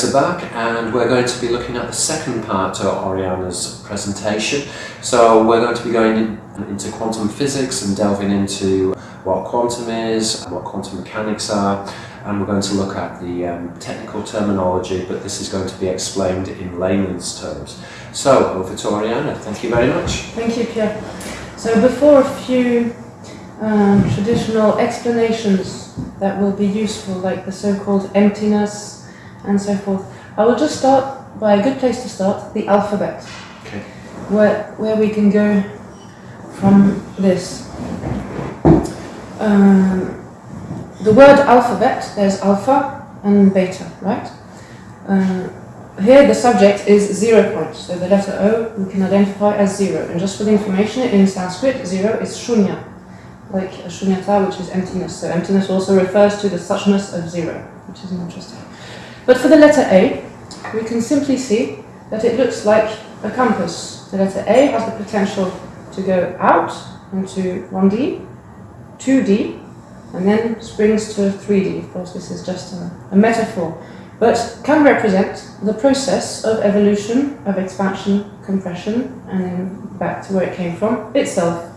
Sabak and we're going to be looking at the second part of Oriana's presentation. So we're going to be going in, into quantum physics and delving into what quantum is what quantum mechanics are and we're going to look at the um, technical terminology but this is going to be explained in layman's terms. So over to Oriana, thank you very much. Thank you Pierre. So before a few um, traditional explanations that will be useful, like the so-called emptiness and so forth. I will just start by a good place to start, the alphabet, okay. where, where we can go from this. Um, the word alphabet, there's alpha and beta, right? Uh, here the subject is zero point, so the letter O we can identify as zero. And just for the information, in Sanskrit, zero is shunya, like shunyata, which is emptiness. So emptiness also refers to the suchness of zero, which is interesting. But for the letter A, we can simply see that it looks like a compass. The letter A has the potential to go out into 1D, 2D, and then springs to 3D. Of course, this is just a, a metaphor, but can represent the process of evolution, of expansion, compression, and then back to where it came from, itself.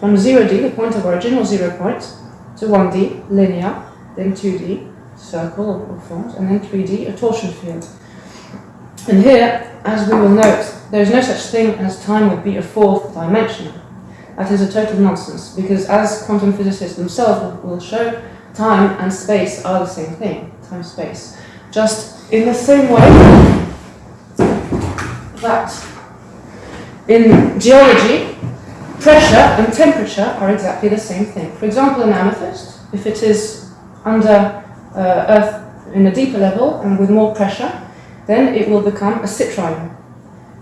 From 0D, the point of origin, or zero point, to 1D, linear, then 2D, circle or forms, and then 3D, a torsion field. And here, as we will note, there is no such thing as time would be a fourth dimension. That is a total nonsense, because as quantum physicists themselves will show, time and space are the same thing, time-space. Just in the same way that in geology, pressure and temperature are exactly the same thing. For example, an amethyst, if it is under Uh, earth in a deeper level and with more pressure, then it will become a citrine.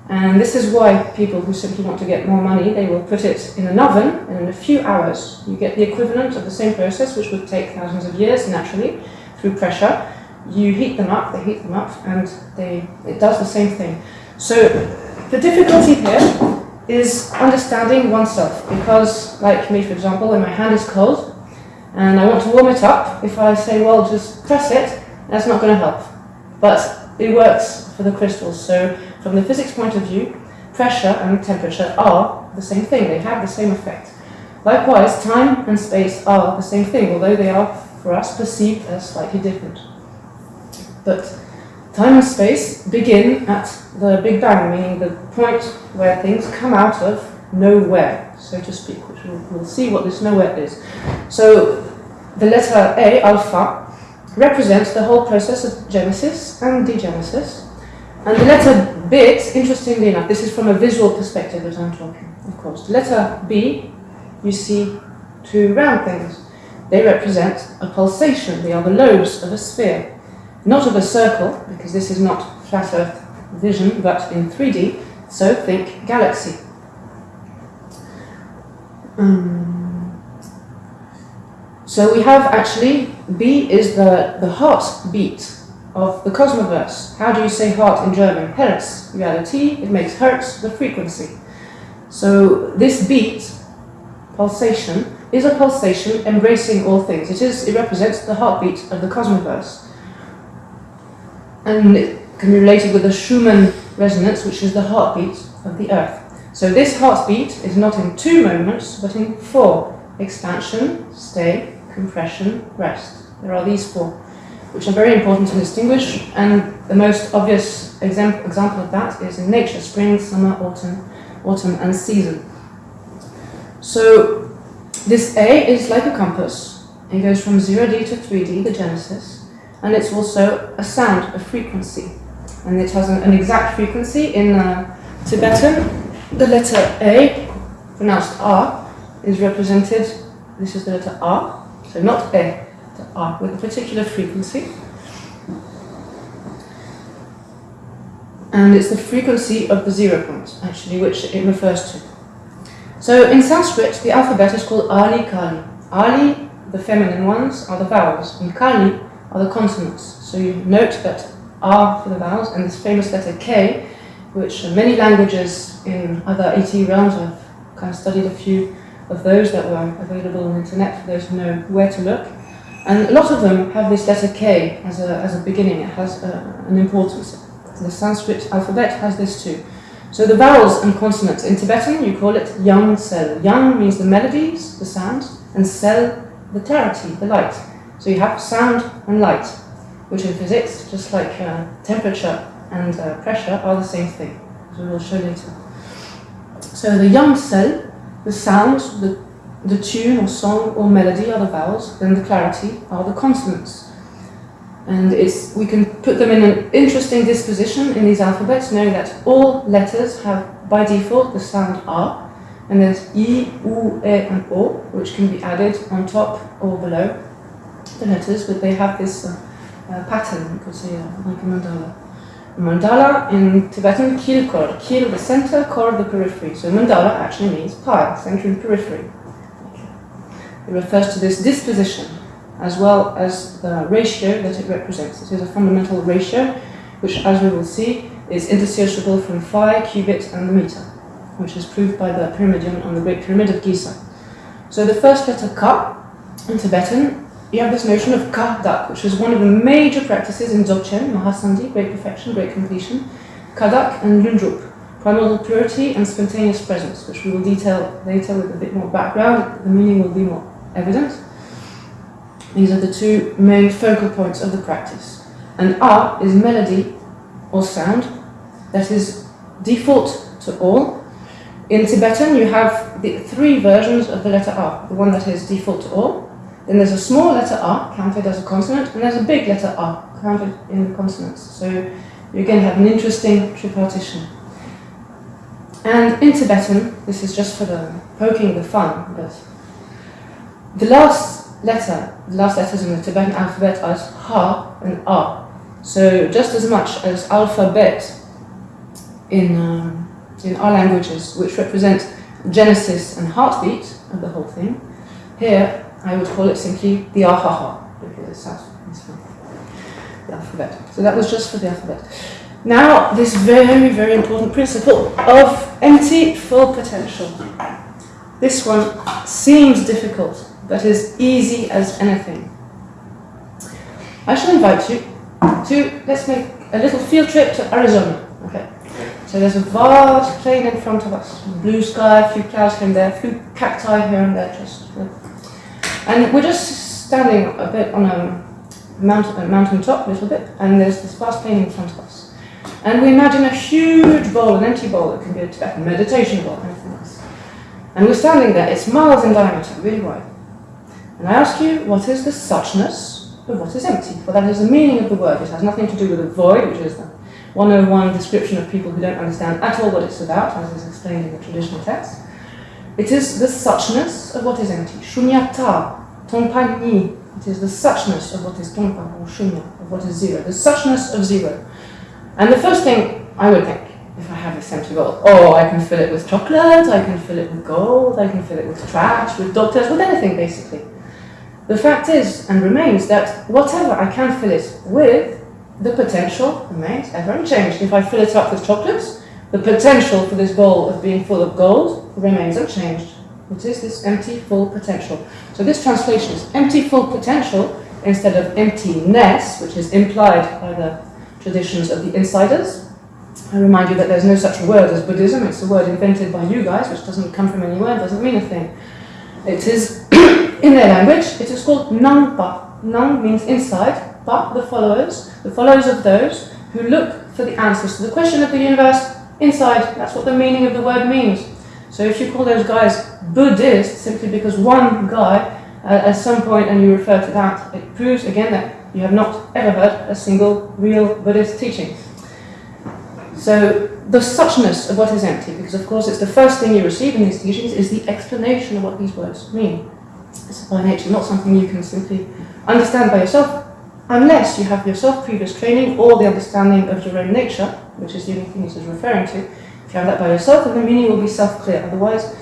And this is why people who simply want to get more money, they will put it in an oven, and in a few hours you get the equivalent of the same process, which would take thousands of years naturally, through pressure. You heat them up, they heat them up, and they, it does the same thing. So the difficulty here is understanding oneself, because like me, for example, when my hand is cold, and I want to warm it up, if I say, well, just press it, that's not going to help. But it works for the crystals. So from the physics point of view, pressure and temperature are the same thing. They have the same effect. Likewise, time and space are the same thing, although they are, for us, perceived as slightly different. But time and space begin at the Big Bang, meaning the point where things come out of nowhere, so to speak, which we'll, we'll see what this nowhere is. So the letter A, alpha, represents the whole process of genesis and degenesis. And the letter bit, interestingly enough, this is from a visual perspective that I'm talking, of course. The letter B, you see two round things. They represent a pulsation. They are the lobes of a sphere. Not of a circle, because this is not flat earth vision, but in 3D, so think galaxy. Um, so we have actually, B is the, the heartbeat of the cosmoverse. How do you say heart in German? Herz. T, it makes Hertz the frequency. So this beat, pulsation, is a pulsation embracing all things. It is. It represents the heartbeat of the cosmoverse. And it can be related with the Schumann resonance, which is the heartbeat of the Earth. So this heartbeat is not in two moments, but in four. Expansion, stay, compression, rest. There are these four, which are very important to distinguish, and the most obvious example, example of that is in nature, spring, summer, autumn, autumn and season. So this A is like a compass. It goes from 0D to 3D, the genesis, and it's also a sound, a frequency. And it has an, an exact frequency in uh, Tibetan. The letter A, pronounced R, is represented, this is the letter R, so not E, but R, with a particular frequency. And it's the frequency of the zero point, actually, which it refers to. So in Sanskrit, the alphabet is called Ali Kali. Ali, the feminine ones, are the vowels, and Kali are the consonants. So you note that R for the vowels, and this famous letter K, which many languages in other ET realms, I've kind of studied a few of those that were available on the internet for those who know where to look. And a lot of them have this letter K as a, as a beginning, it has uh, an importance. The Sanskrit alphabet has this too. So the vowels and consonants in Tibetan, you call it yang sel. Yang means the melodies, the sound, and sel, the clarity, the light. So you have sound and light, which in physics, just like uh, temperature and uh, pressure, are the same thing, as we will show later. So the yang sel, the sound, the, the tune or song or melody are the vowels, then the clarity are the consonants. And it's, we can put them in an interesting disposition in these alphabets, knowing that all letters have, by default, the sound R, and there's I, U, E, and O, which can be added on top or below the letters, but they have this uh, uh, pattern, you could say, uh, like a mandala. Mandala in Tibetan, kil kor, kil the center, kor the periphery. So mandala actually means pie, center and periphery. It refers to this disposition as well as the ratio that it represents. It is a fundamental ratio, which, as we will see, is indissociable from phi, cubit, and the meter, which is proved by the pyramidion on the Great Pyramid of Giza. So the first letter ka in Tibetan, you have this notion of ka dak, which is one of the major practices in Dzogchen, Mahasandhi, great perfection, great completion, kadak and lundrup, primordial purity and spontaneous presence, which we will detail later with a bit more background. The meaning will be more evident. These are the two main focal points of the practice. And A is melody or sound that is default to all. In Tibetan, you have the three versions of the letter R. The one that is default to all. Then there's a small letter R, counted as a consonant, and there's a big letter R, counted in the consonants. So you again have an interesting tripartition. And in Tibetan, this is just for the poking the fun, but the last letter, the last letters in the Tibetan alphabet are Ha and A. So just as much as alphabet in, um, in our languages, which represent genesis and heartbeat of the whole thing, here I would call it simply the Ahaha, because it sounds the alphabet. So that was just for the alphabet. Now, this very, very important principle of empty full potential. This one seems difficult, but is easy as anything. I shall invite you to, let's make a little field trip to Arizona. Okay. So there's a vast plain in front of us, blue sky, a few clouds here and there, a few cacti here and there, just. And we're just standing a bit on a mountain, a mountain top, a little bit, and there's this vast plain in front of us. And we imagine a huge bowl, an empty bowl, that can be a Tibetan meditation bowl, anything else. And we're standing there, it's miles in diameter, really wide. And I ask you, what is the suchness of what is empty? For that is the meaning of the word. It has nothing to do with a void, which is the 101 description of people who don't understand at all what it's about, as is explained in the traditional text. It is the suchness of what is empty. Shunyata, tongpa ni. It is the suchness of what is tongpa or shunya, of what is zero. The suchness of zero. And the first thing I would think, if I have this empty bowl, oh, I can fill it with chocolate, I can fill it with gold, I can fill it with trash, with doctors, with anything basically. The fact is and remains that whatever I can fill it with, the potential remains ever unchanged. If I fill it up with chocolates, the potential for this bowl of being full of gold remains unchanged. It is this empty, full potential. So this translation is empty, full potential instead of emptiness, which is implied by the traditions of the insiders. I remind you that there's no such word as Buddhism. It's a word invented by you guys, which doesn't come from anywhere, doesn't mean a thing. It is, in their language, it is called Nangpa. Nang means inside, but the followers, the followers of those who look for the answers to the question of the universe inside. That's what the meaning of the word means. So if you call those guys Buddhist simply because one guy uh, at some point and you refer to that, it proves again that you have not ever heard a single real Buddhist teaching. So the suchness of what is empty, because of course it's the first thing you receive in these teachings, is the explanation of what these words mean. It's by nature not something you can simply understand by yourself, unless you have yourself previous training or the understanding of your own nature, which is the only thing this is referring to. If you have that by yourself, then the meaning will be self-clear. Otherwise,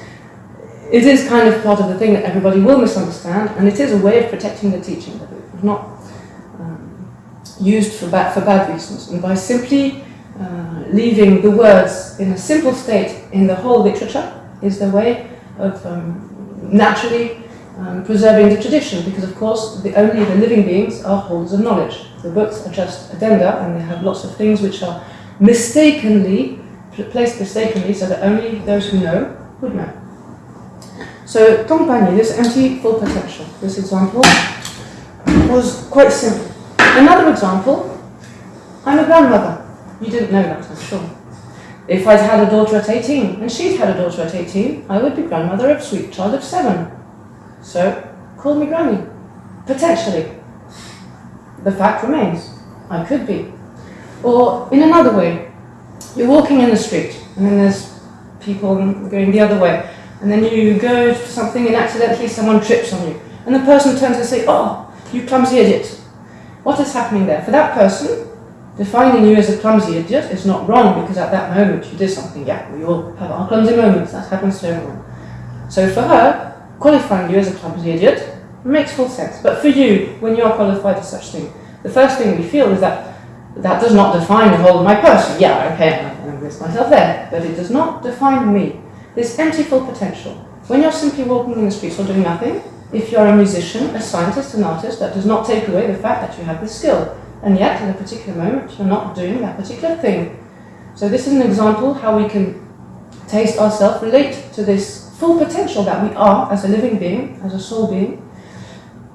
it is kind of part of the thing that everybody will misunderstand, and it is a way of protecting the teaching, but it's not um, used for bad, for bad reasons. And by simply uh, leaving the words in a simple state in the whole literature is the way of um, naturally um, preserving the tradition, because of course the, only the living beings are holders of knowledge. The books are just addenda, and they have lots of things which are mistakenly, placed mistakenly, so that only those who know would know. So Tongpanyi, this empty full potential, this example was quite simple. Another example, I'm a grandmother. You didn't know that, I'm sure. If I'd had a daughter at 18, and she'd had a daughter at 18, I would be grandmother of sweet child of 7. So, call me granny. Potentially. The fact remains, I could be. Or, in another way, you're walking in the street, and then there's people going the other way, and then you go to something and accidentally someone trips on you, and the person turns and says, oh, you clumsy idiot. What is happening there? For that person, defining you as a clumsy idiot is not wrong because at that moment you did something. Yeah, we all have our clumsy moments, that happens to everyone. So for her, qualifying you as a clumsy idiot makes full sense. But for you, when you are qualified as such thing, the first thing we feel is that that does not define the whole of my person. Yeah, okay, I list myself there, but it does not define me. This empty full potential. When you're simply walking in the streets or doing nothing, if you're a musician, a scientist, an artist, that does not take away the fact that you have this skill. And yet, in a particular moment, you're not doing that particular thing. So this is an example how we can taste ourselves, relate to this full potential that we are as a living being, as a soul being,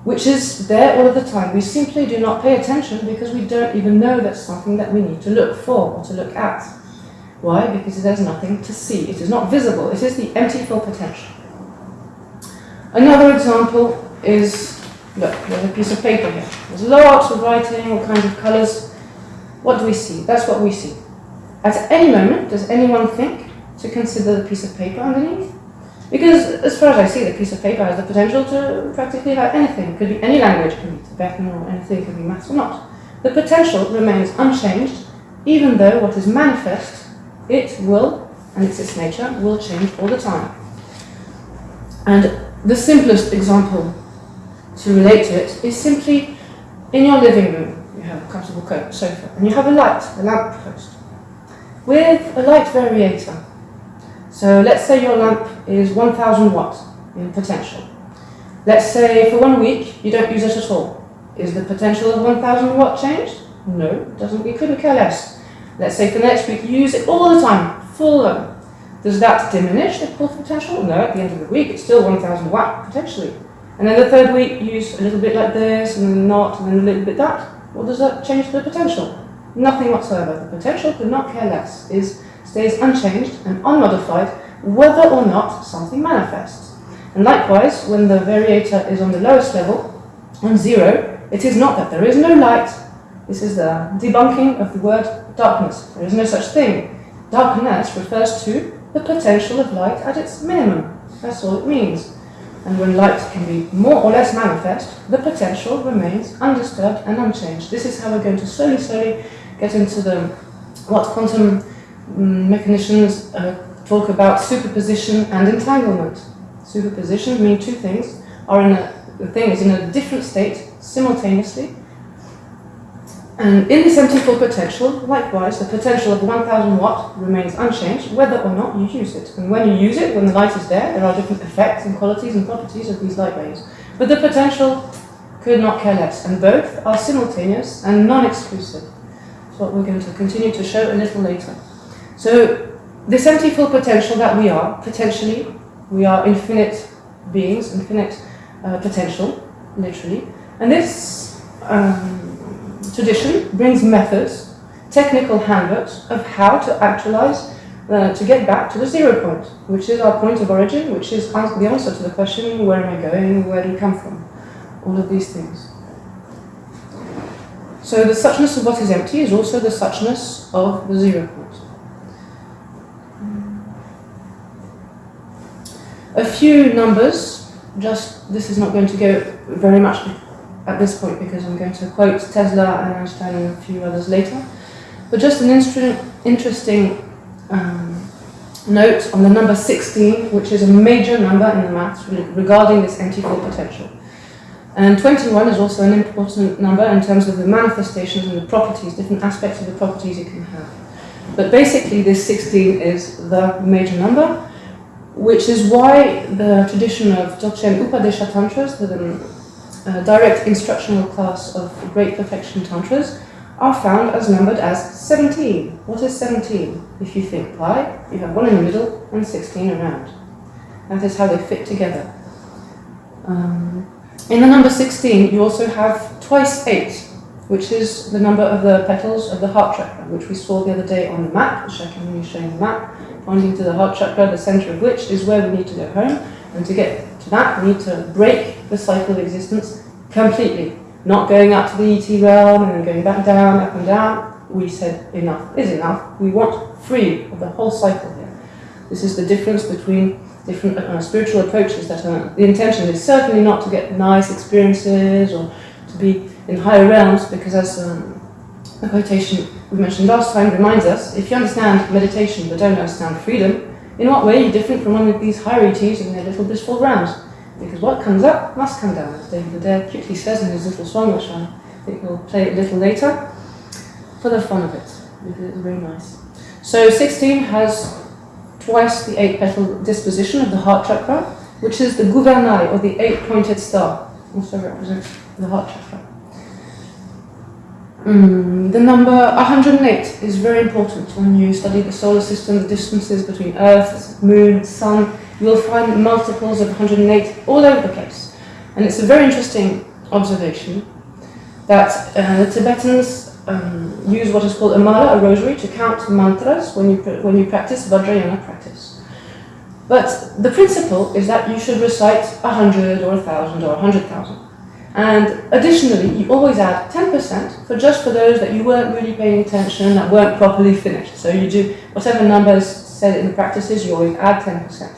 which is there all of the time. We simply do not pay attention because we don't even know that's something that we need to look for or to look at. Why? Because there's nothing to see. It is not visible. It is the empty full potential. Another example is, look, there's a piece of paper here. There's lots of writing, all kinds of colours. What do we see? That's what we see. At any moment, does anyone think to consider the piece of paper underneath? Because as far as I see, the piece of paper has the potential to practically have anything. It could be any language, it could be Tibetan or anything, it could be maths or not. The potential remains unchanged, even though what is manifest, it will, and it's its nature, will change all the time. And the simplest example to relate to it is simply in your living room, you have a comfortable sofa, and you have a light, a lamp post, with a light variator. So let's say your lamp is 1000 watts in potential. Let's say for one week you don't use it at all. Is the potential of 1000 watt changed? No, it doesn't. We couldn't care less. Let's say for the next week you use it all the time, full on. Does that diminish the potential? No, at the end of the week it's still 1000 watt potentially. And then the third week you use a little bit like this and then not and then a little bit that. What does that change the potential? Nothing whatsoever. The potential could not care less. Is stays unchanged and unmodified whether or not something manifests. And likewise, when the variator is on the lowest level, on zero, it is not that there is no light. This is the debunking of the word darkness. There is no such thing. Darkness refers to the potential of light at its minimum. That's all it means. And when light can be more or less manifest, the potential remains undisturbed and unchanged. This is how we're going to slowly, slowly get into the what quantum um, mechanisms uh, talk about superposition and entanglement. Superposition mean two things, are in a, the thing is in a different state simultaneously. And in this empty full potential, likewise, the potential of 1000 watt remains unchanged whether or not you use it. And when you use it, when the light is there, there are different effects and qualities and properties of these light waves. But the potential could not care less, and both are simultaneous and non-exclusive. That's what we're going to continue to show a little later. So this empty full potential that we are, potentially, we are infinite beings, infinite uh, potential, literally. And this um, tradition brings methods, technical handbooks of how to actualize, uh, to get back to the zero point, which is our point of origin, which is the answer to the question, where am I going, where do we come from? All of these things. So the suchness of what is empty is also the suchness of the zero point. A few numbers, just this is not going to go very much at this point because I'm going to quote Tesla and Einstein and a few others later, but just an interesting um, note on the number 16, which is a major number in the maths regarding this empty full potential. And 21 is also an important number in terms of the manifestations and the properties, different aspects of the properties it can have. But basically this 16 is the major number, which is why the tradition of Dzogchen Upadesha Tantras, the um, direct instructional class of great perfection tantras, are found as numbered as 17. What is 17? If you think pi, you have 1 in the middle and 16 around. That is how they fit together. Um, in the number 16, you also have twice 8, which is the number of the petals of the heart chakra, which we saw the other day on the map, which I can really show you the map, pointing to the heart chakra, the center of which is where we need to go home. And to get to that, we need to break the cycle of existence completely not going up to the ET realm and then going back down, up and down. We said enough is enough. We want free of the whole cycle here. This is the difference between different uh, spiritual approaches that are, the intention is certainly not to get nice experiences or to be in higher realms because as um, the quotation we mentioned last time reminds us, if you understand meditation but don't understand freedom, in what way are you different from one of these ETs in their little blissful realms? Because what comes up must come down, as David Adair cutely says in his little song, which I think we'll play a little later, for the fun of it, it's very nice. So 16 has twice the eight petal disposition of the heart chakra, which is the gouvernail, or the eight pointed star, also represents the heart chakra. Mm, the number 108 is very important when you study the solar system, the distances between Earth, Moon, Sun, you will find multiples of 108 all over the place. And it's a very interesting observation that uh, the Tibetans um, use what is called a mala, a rosary, to count mantras when you, when you practice Vajrayana practice. But the principle is that you should recite 100 or 1,000 or 100,000. And additionally, you always add 10% for just for those that you weren't really paying attention, that weren't properly finished. So you do whatever numbers said in the practices, you always add 10%.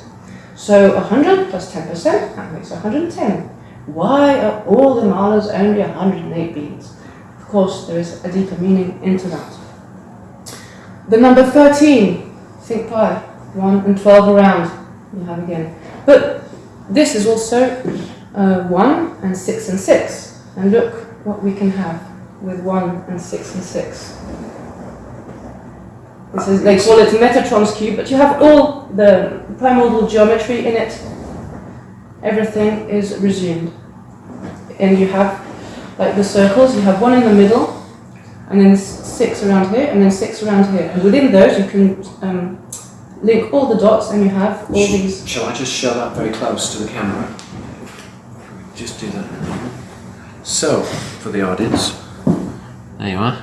So 100 plus 10%, that makes 110. Why are all the malas only 108 beads? Of course, there is a deeper meaning into that. The number 13, think pi, 1 and 12 around, you have again. But this is also uh, 1 and 6 and 6. And look what we can have with 1 and 6 and 6. This is, they call it Metatron's cube, but you have all the primordial geometry in it. Everything is resumed. And you have, like the circles, you have one in the middle, and then six around here, and then six around here. And within those, you can um, link all the dots, and you have all these. Shall I just show that very close to the camera? Just do that. So, for the audience, there you are.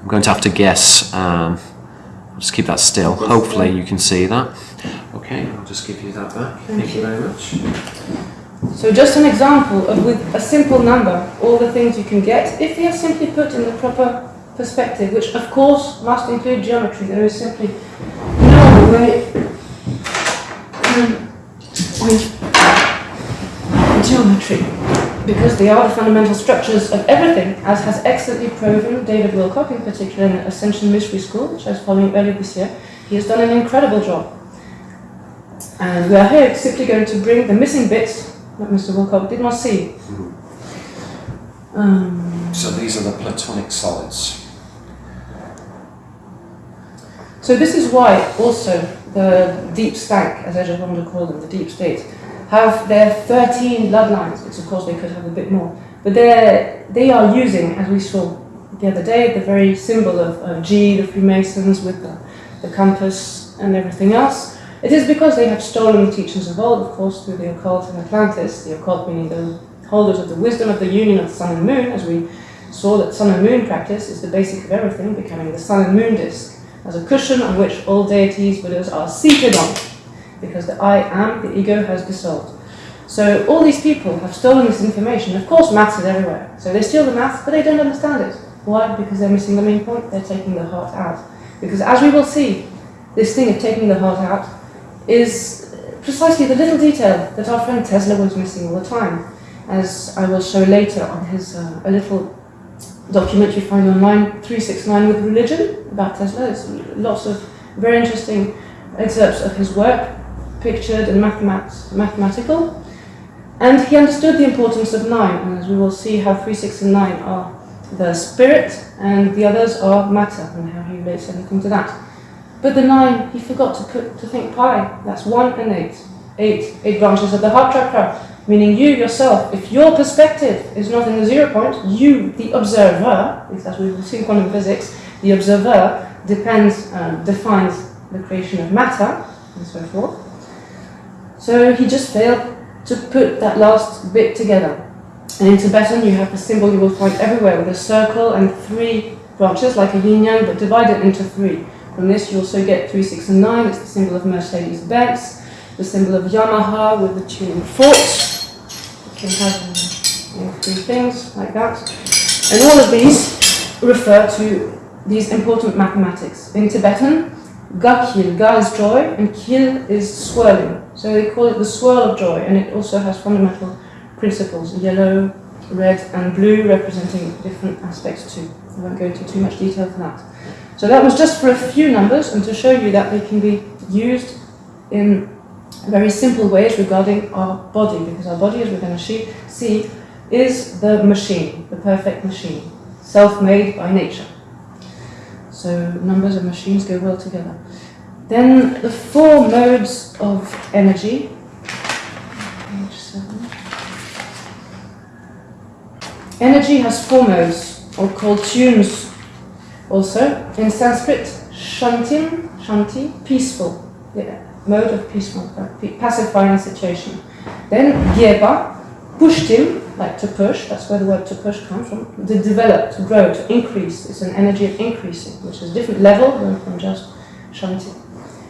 I'm going to have to guess. Um, I'll just keep that still. Hopefully you can see that. Okay, I'll just give you that back. Thank, Thank you. you very much. So just an example of with a simple number, all the things you can get if they are simply put in the proper perspective, which of course must include geometry. There is simply no way with geometry because they are the fundamental structures of everything, as has excellently proven David Wilcock, in particular in Ascension Mystery School, which I was following earlier this year. He has done an incredible job. And we are here simply going to bring the missing bits that Mr. Wilcock did not see. Mm-hmm. Um, so these are the platonic solids. So this is why also the deep stank, as I just wanted to call them, the deep state, have their 13 bloodlines, which of course they could have a bit more. But they are using, as we saw the other day, the very symbol of uh, G, the Freemasons with the, the compass and everything else. It is because they have stolen the teachings of old, of course, through the occult and Atlantis, the occult meaning the holders of the wisdom of the union of the sun and moon, as we saw that sun and moon practice is the basic of everything, becoming the sun and moon disk, as a cushion on which all deities, Buddhas are seated on because the I am, the ego, has dissolved. So all these people have stolen this information. Of course, maths is everywhere. So they steal the maths, but they don't understand it. Why? Because they're missing the main point. They're taking the heart out. Because as we will see, this thing of taking the heart out is precisely the little detail that our friend Tesla was missing all the time. As I will show later on his uh, a little document you find online, 369 with religion about Tesla. There's lots of very interesting excerpts of his work pictured and mathemat mathematical. And he understood the importance of nine, and as we will see how three, six, and nine are the spirit, and the others are matter, and how he relates everything to that. But the nine, he forgot to put to think pi. That's one and eight. eight, eight branches of the heart chakra, meaning you yourself, if your perspective is not in the zero point, you, the observer, as we will see in quantum physics, the observer depends, um, defines the creation of matter, and so forth. So he just failed to put that last bit together. And in Tibetan, you have the symbol you will find everywhere with a circle and three branches, like a yin yang, but divided into three. From this, you also get 3, 6, and 9. It's the symbol of Mercedes Benz, the symbol of Yamaha with the tuning forks. You can have you know, three things like that. And all of these refer to these important mathematics. In Tibetan, Ga Kil, Ga is joy, and Kil is swirling. So they call it the swirl of joy, and it also has fundamental principles yellow, red, and blue representing different aspects too. I won't go into too much detail for that. So that was just for a few numbers and to show you that they can be used in very simple ways regarding our body, because our body, as we're going to see, is the machine, the perfect machine, self-made by nature. So numbers and machines go well together. Then the four modes of energy. Energy has four modes, or called tunes also. In Sanskrit, shantim, shanti, peaceful, the mode of peaceful, uh, pacifying situation. Then gyeba, pushtim, like to push, that's where the word to push comes from, to develop, to grow, to increase. It's an energy of increasing, which is a different level than from just shanti.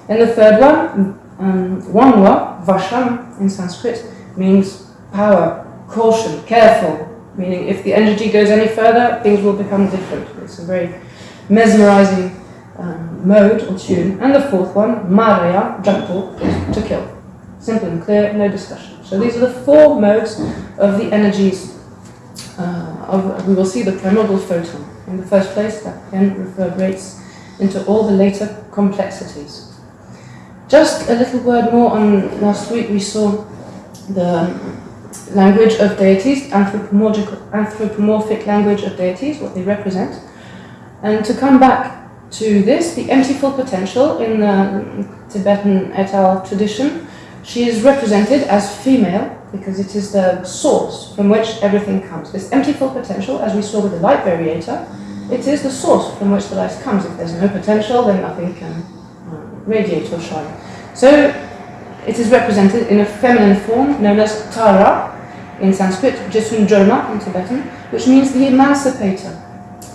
And the third one, um, wanwa, vasham in Sanskrit, means power, caution, careful, meaning if the energy goes any further, things will become different. It's a very mesmerizing um, mode or tune. And the fourth one, maraya, jampu, to kill. Simple and clear, no discussion. So these are the four modes of the energies. Uh, of, we will see the primordial photon. In the first place, that then reverberates into all the later complexities. Just a little word more on last week we saw the language of deities, anthropomorphic, anthropomorphic language of deities, what they represent. And to come back to this, the empty full potential in the Tibetan et al. tradition, she is represented as female because it is the source from which everything comes. This empty full potential, as we saw with the light variator, it is the source from which the light comes. If there's no potential, then nothing can um, radiate or shine. So it is represented in a feminine form known as Tara in Sanskrit, Jesunjoma in Tibetan, which means the emancipator,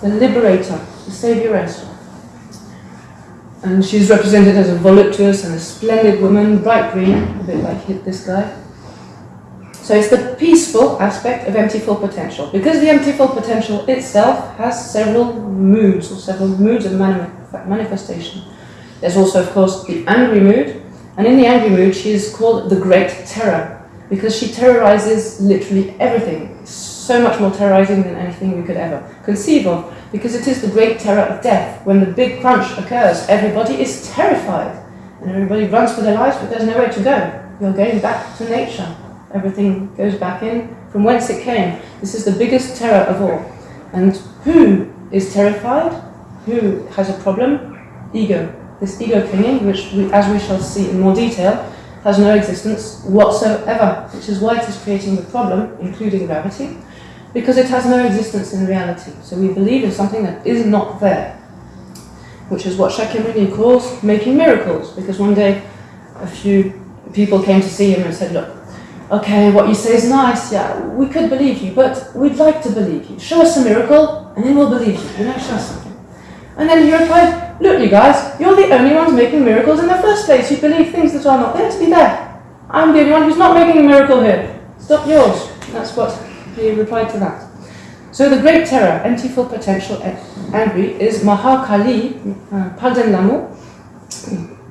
the liberator, the savioress. And she's represented as a voluptuous and a splendid woman, bright green, a bit like this guy. So it's the peaceful aspect of empty full potential. Because the empty full potential itself has several moods, or several moods of manifestation. There's also, of course, the angry mood. And in the angry mood, she is called the Great Terror, because she terrorizes literally everything. So much more terrorizing than anything we could ever conceive of because it is the great terror of death. When the big crunch occurs, everybody is terrified and everybody runs for their lives, but there's nowhere to go. You're going back to nature. Everything goes back in from whence it came. This is the biggest terror of all. And who is terrified? Who has a problem? Ego. This ego clinging, which, we, as we shall see in more detail, has no existence whatsoever, which is why it is creating the problem, including gravity, because it has no existence in reality. So we believe in something that is not there, which is what Shakyamuni calls making miracles, because one day a few people came to see him and said, look, okay, what you say is nice, yeah, we could believe you, but we'd like to believe you. Show us a miracle, and then we'll believe you, you know, show us something. And then he replied, look you guys, you're the only ones making miracles in the first place. You believe things that are not there to be there. I'm the only one who's not making a miracle here. Stop yours. That's what he replied to that. So the great terror, empty full potential, angry, is Mahakali, uh,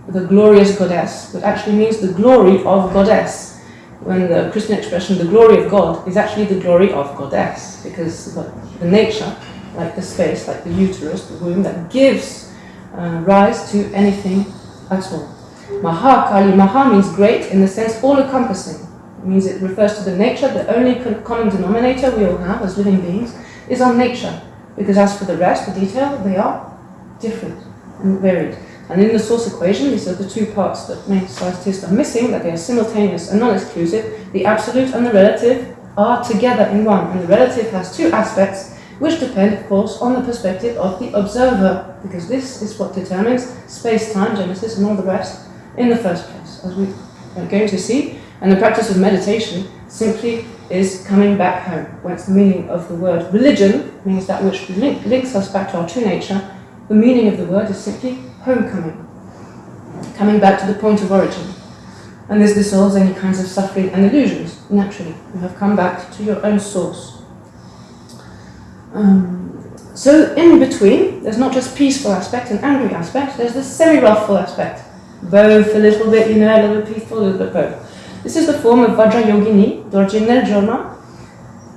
the glorious goddess, that actually means the glory of goddess. When the Christian expression, the glory of God, is actually the glory of goddess, because the nature, like the space, like the uterus, the womb, that gives uh, rise to anything at all. Mahakali, Maha means great in the sense all-encompassing. It means it refers to the nature, the only common denominator we all have as living beings is our nature. Because as for the rest, the detail, they are different and varied. And in the source equation, these are the two parts that main scientists are missing, that they are simultaneous and non-exclusive. The absolute and the relative are together in one, and the relative has two aspects which depend, of course, on the perspective of the observer, because this is what determines space-time, Genesis, and all the rest in the first place, as we are going to see. And the practice of meditation simply is coming back home, whence the meaning of the word religion means that which link, links us back to our true nature. The meaning of the word is simply homecoming, coming back to the point of origin. And this dissolves any kinds of suffering and illusions, naturally. You have come back to your own source. Um, so in between, there's not just peaceful aspect and angry aspect, there's the semi-wrathful aspect. Both a little bit, you know, a little peaceful, a little bit both. This is the form of Vajrayogini, Dorje Nerjona,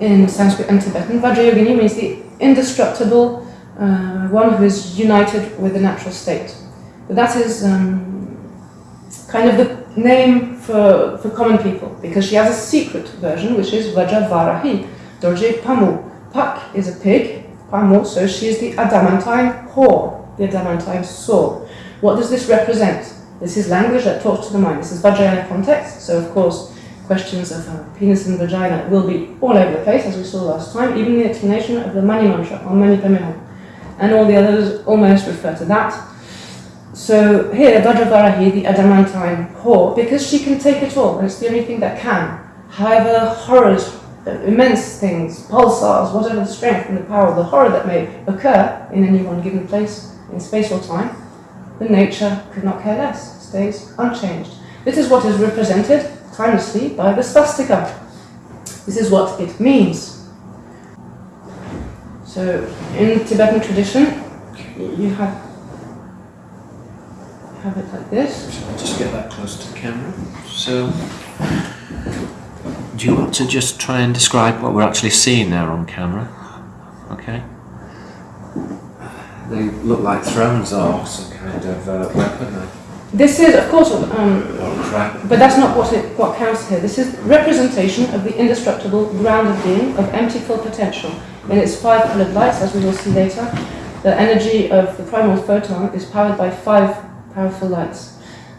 in Sanskrit and Tibetan. Vajrayogini means the indestructible uh, one who is united with the natural state. But that is um, kind of the name for, for common people, because she has a secret version, which is Vajravarahi, Dorje Pamu. Pak is a pig, Pamu, so she is the adamantine whore, the adamantine sword. What does this represent? This is language that talks to the mind. This is Vajrayana context, so of course questions of uh, penis and vagina will be all over the place, as we saw last time. Even the explanation of the Mani Mantra, or Mani Padme and all the others almost refer to that. So here, Vajravarahi, the adamantine whore, because she can take it all, and it's the only thing that can. However, horrors, uh, immense things, pulsars, whatever the strength and the power the horror that may occur in any one given place, in space or time, the nature could not care less, stays unchanged. This is what is represented timelessly by the swastika. This is what it means. So, in the Tibetan tradition, you have have it like this. Just get that close to the camera. So, do you want to just try and describe what we're actually seeing there on camera? Okay. They look like thrones or some kind of uh, weapon This is, of course, um, but that's not what it what counts here. This is representation of the indestructible ground of being of empty full potential in its five colored lights, as we will see later. The energy of the primal photon is powered by five powerful lights.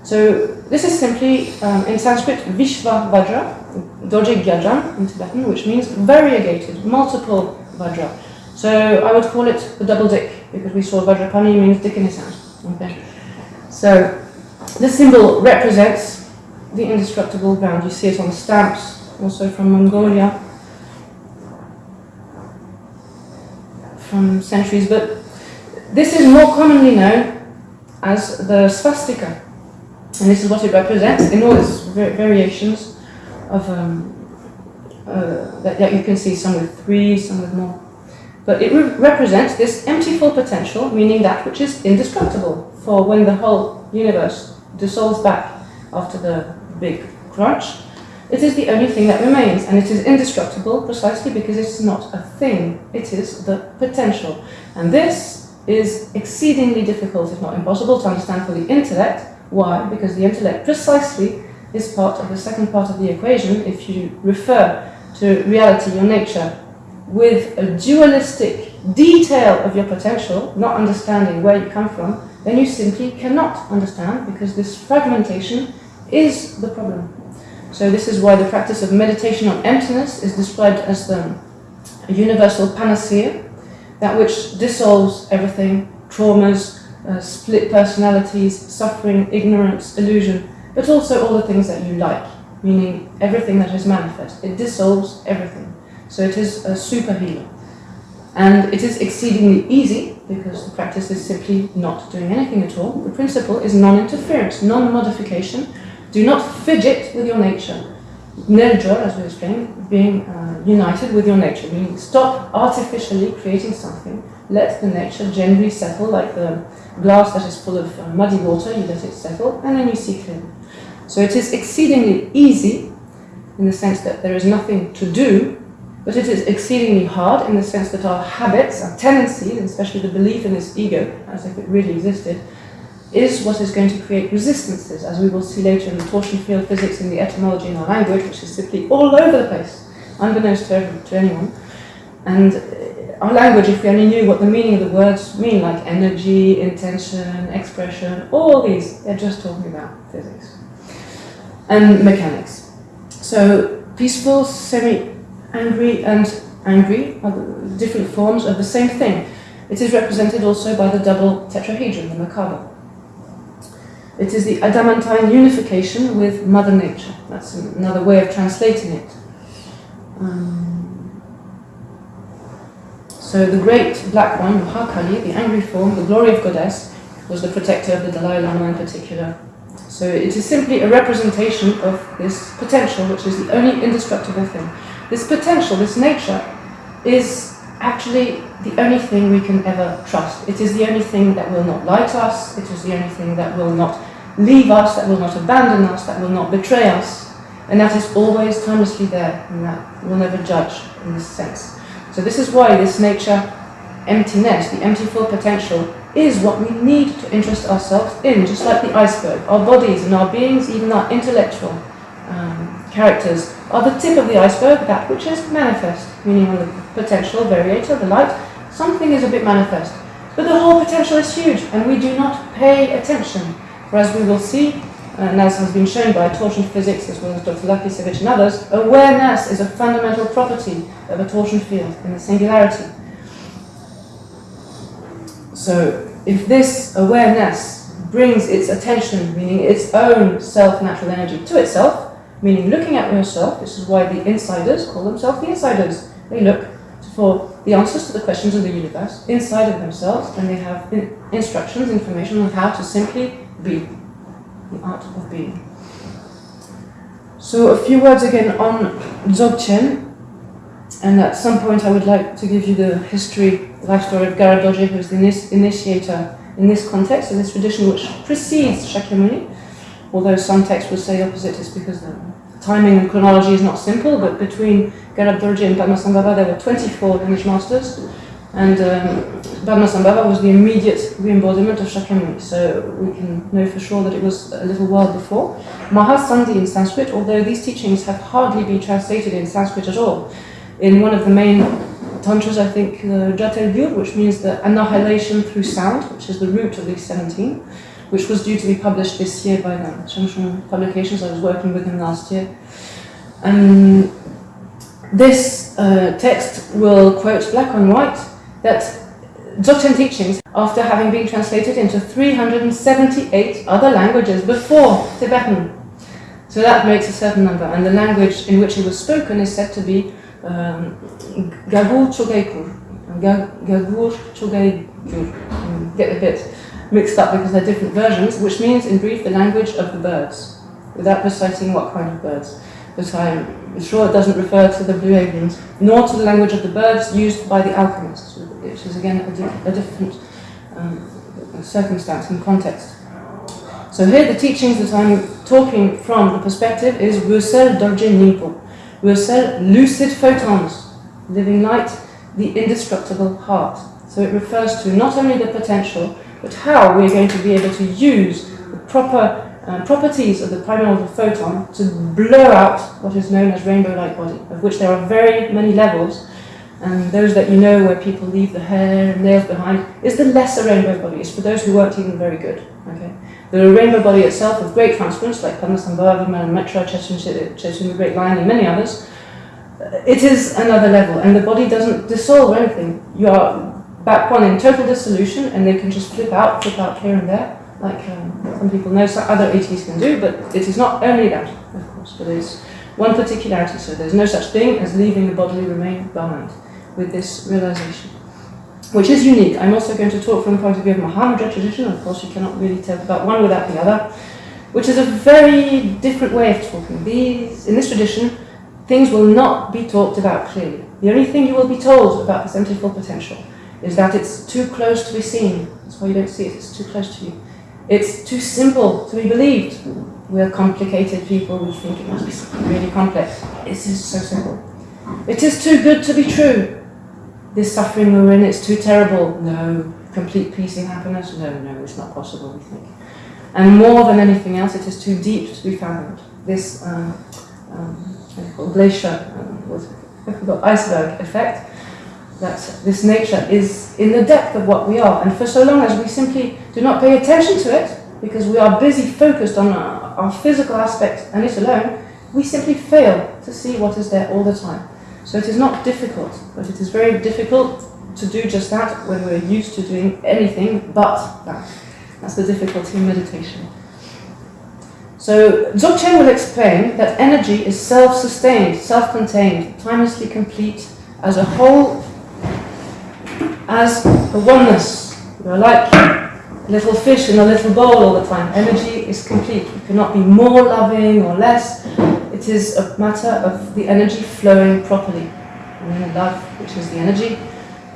So this is simply, um, in Sanskrit, Vishva Vajra, Dorje Gyajam in Tibetan, which means variegated, multiple Vajra. So I would call it the double dick, because we saw Vajrapani means dick in his hand. Okay. So this symbol represents the indestructible ground. You see it on stamps, also from Mongolia, from centuries, but this is more commonly known as the swastika. And this is what it represents in all its variations of um, uh, that, that, you can see, some with three, some with more. But it re represents this empty full potential, meaning that which is indestructible. For when the whole universe dissolves back after the big crunch, it is the only thing that remains, and it is indestructible precisely because it's not a thing, it is the potential. And this is exceedingly difficult, if not impossible, to understand for the intellect. Why? Because the intellect precisely is part of the second part of the equation. If you refer to reality, your nature, with a dualistic detail of your potential, not understanding where you come from, then you simply cannot understand because this fragmentation is the problem. So this is why the practice of meditation on emptiness is described as the universal panacea, that which dissolves everything, traumas, uh, split personalities, suffering, ignorance, illusion, but also all the things that you like, meaning everything that is manifest. It dissolves everything. So it is a super healer. And it is exceedingly easy because the practice is simply not doing anything at all. The principle is non-interference, non-modification. Do not fidget with your nature. Nirja, as we explained, being uh, united with your nature, meaning stop artificially creating something. Let the nature generally settle like the glass that is full of uh, muddy water, you let it settle, and then you see clearly. So it is exceedingly easy in the sense that there is nothing to do but it is exceedingly hard in the sense that our habits, our tendencies, and especially the belief in this ego, as if it really existed, is what is going to create resistances, as we will see later in the torsion field physics and the etymology in our language, which is simply all over the place, unbeknownst to, to anyone. And our language, if we only knew what the meaning of the words mean, like energy, intention, expression, all these, they're just talking about physics and mechanics. So peaceful, semi-angry and angry are different forms of the same thing. It is represented also by the double tetrahedron, the Merkaba. It is the adamantine unification with Mother Nature. That's another way of translating it. Um, so the great black one, Mahakali, the angry form, the glory of goddess, was the protector of the Dalai Lama in particular. So it is simply a representation of this potential, which is the only indestructible thing. This potential, this nature, is actually the only thing we can ever trust. It is the only thing that will not lie to us, it is the only thing that will not leave us, that will not abandon us, that will not betray us, and that is always timelessly there, and that will never judge in this sense. So this is why this nature emptiness, the empty full potential, is what we need to interest ourselves in, just like the iceberg. Our bodies and our beings, even our intellectual um, characters, are the tip of the iceberg, that which is manifest, meaning the potential variator, the light, something is a bit manifest. But the whole potential is huge, and we do not pay attention. For as we will see, Uh, and as has been shown by torsion physics as well as Dr. Lakisevich and others, awareness is a fundamental property of a torsion field in the singularity. So if this awareness brings its attention, meaning its own self-natural energy to itself, meaning looking at yourself, this is why the insiders call themselves the insiders. They look for the answers to the questions of the universe inside of themselves and they have instructions, information on how to simply be, the art of being. So a few words again on Dzogchen, and at some point I would like to give you the history, the life story of Garab Dorje, who is the initiator in this context, in this tradition which precedes Shakyamuni, although some texts would say opposite, it's because the timing and chronology is not simple, but between Garab Dorje and Padmasambhava there were 24 lineage masters, and um, Padmasambhava was the immediate re-embodiment of Shakyamuni, so we can know for sure that it was a little while before. Mahasandhi in Sanskrit, although these teachings have hardly been translated in Sanskrit at all, in one of the main tantras, I think, uh, Jyotirgyur, which means the annihilation through sound, which is the root of these 17, which was due to be published this year by the Shangshung Publications. I was working with him last year. Um, this uh, text will quote black on white that Dzogchen teachings, after having been translated into 378 other languages before Tibetan. So that makes a certain number, and the language in which it was spoken is said to be um, Gagur Chogaikur. Gagur Chogaikur. Get a bit mixed up because they're different versions, which means, in brief, the language of the birds, without reciting what kind of birds. But I'm sure it doesn't refer to the blue avians, nor to the language of the birds used by the alchemists, which is again a, di a different um, circumstance and context. So here the teachings that I'm talking from the perspective is Wusel Dorje Nimpo, Wusel lucid photons, living light, the indestructible heart. So it refers to not only the potential, but how we're going to be able to use the proper uh, properties of the primordial photon to blow out what is known as rainbow light body, of which there are very many levels, and those that you know where people leave the hair and nails behind, is the lesser rainbow body. It's for those who weren't even very good. Okay, The rainbow body itself of great transference, like Padmasambhava, Metra, Chechen, the Great Lion, and many others, it is another level, and the body doesn't dissolve or anything. You are back one in total dissolution, and they can just flip out, flip out here and there, like um, some people know some other ETs can do, but it is not only that, of course, but it's one particularity. So there's no such thing as leaving the bodily remain behind with this realization, which is unique. I'm also going to talk from the point of view of Mahamudra tradition. Of course, you cannot really talk about one without the other, which is a very different way of talking. These, in this tradition, things will not be talked about clearly. The only thing you will be told about this empty potential is that it's too close to be seen. That's why you don't see it, it's too close to you. It's too simple to be believed. We're complicated people, we think it must be something really complex. This is so simple. It is too good to be true. This suffering we're in, it's too terrible. No. Complete peace and happiness? No, no, it's not possible, we think. And more than anything else, it is too deep to be found. This um, um, glacier, um, I forgot, iceberg effect, that this nature is in the depth of what we are. And for so long as we simply do not pay attention to it, because we are busy focused on our, our physical aspect and it alone, we simply fail to see what is there all the time. So it is not difficult, but it is very difficult to do just that when we're used to doing anything but that. That's the difficulty in meditation. So Dzogchen will explain that energy is self-sustained, self-contained, timelessly complete, as a whole, as a oneness. You are like a little fish in a little bowl all the time. Energy is complete. You cannot be more loving or less. It is a matter of the energy flowing properly. And then love, which is the energy,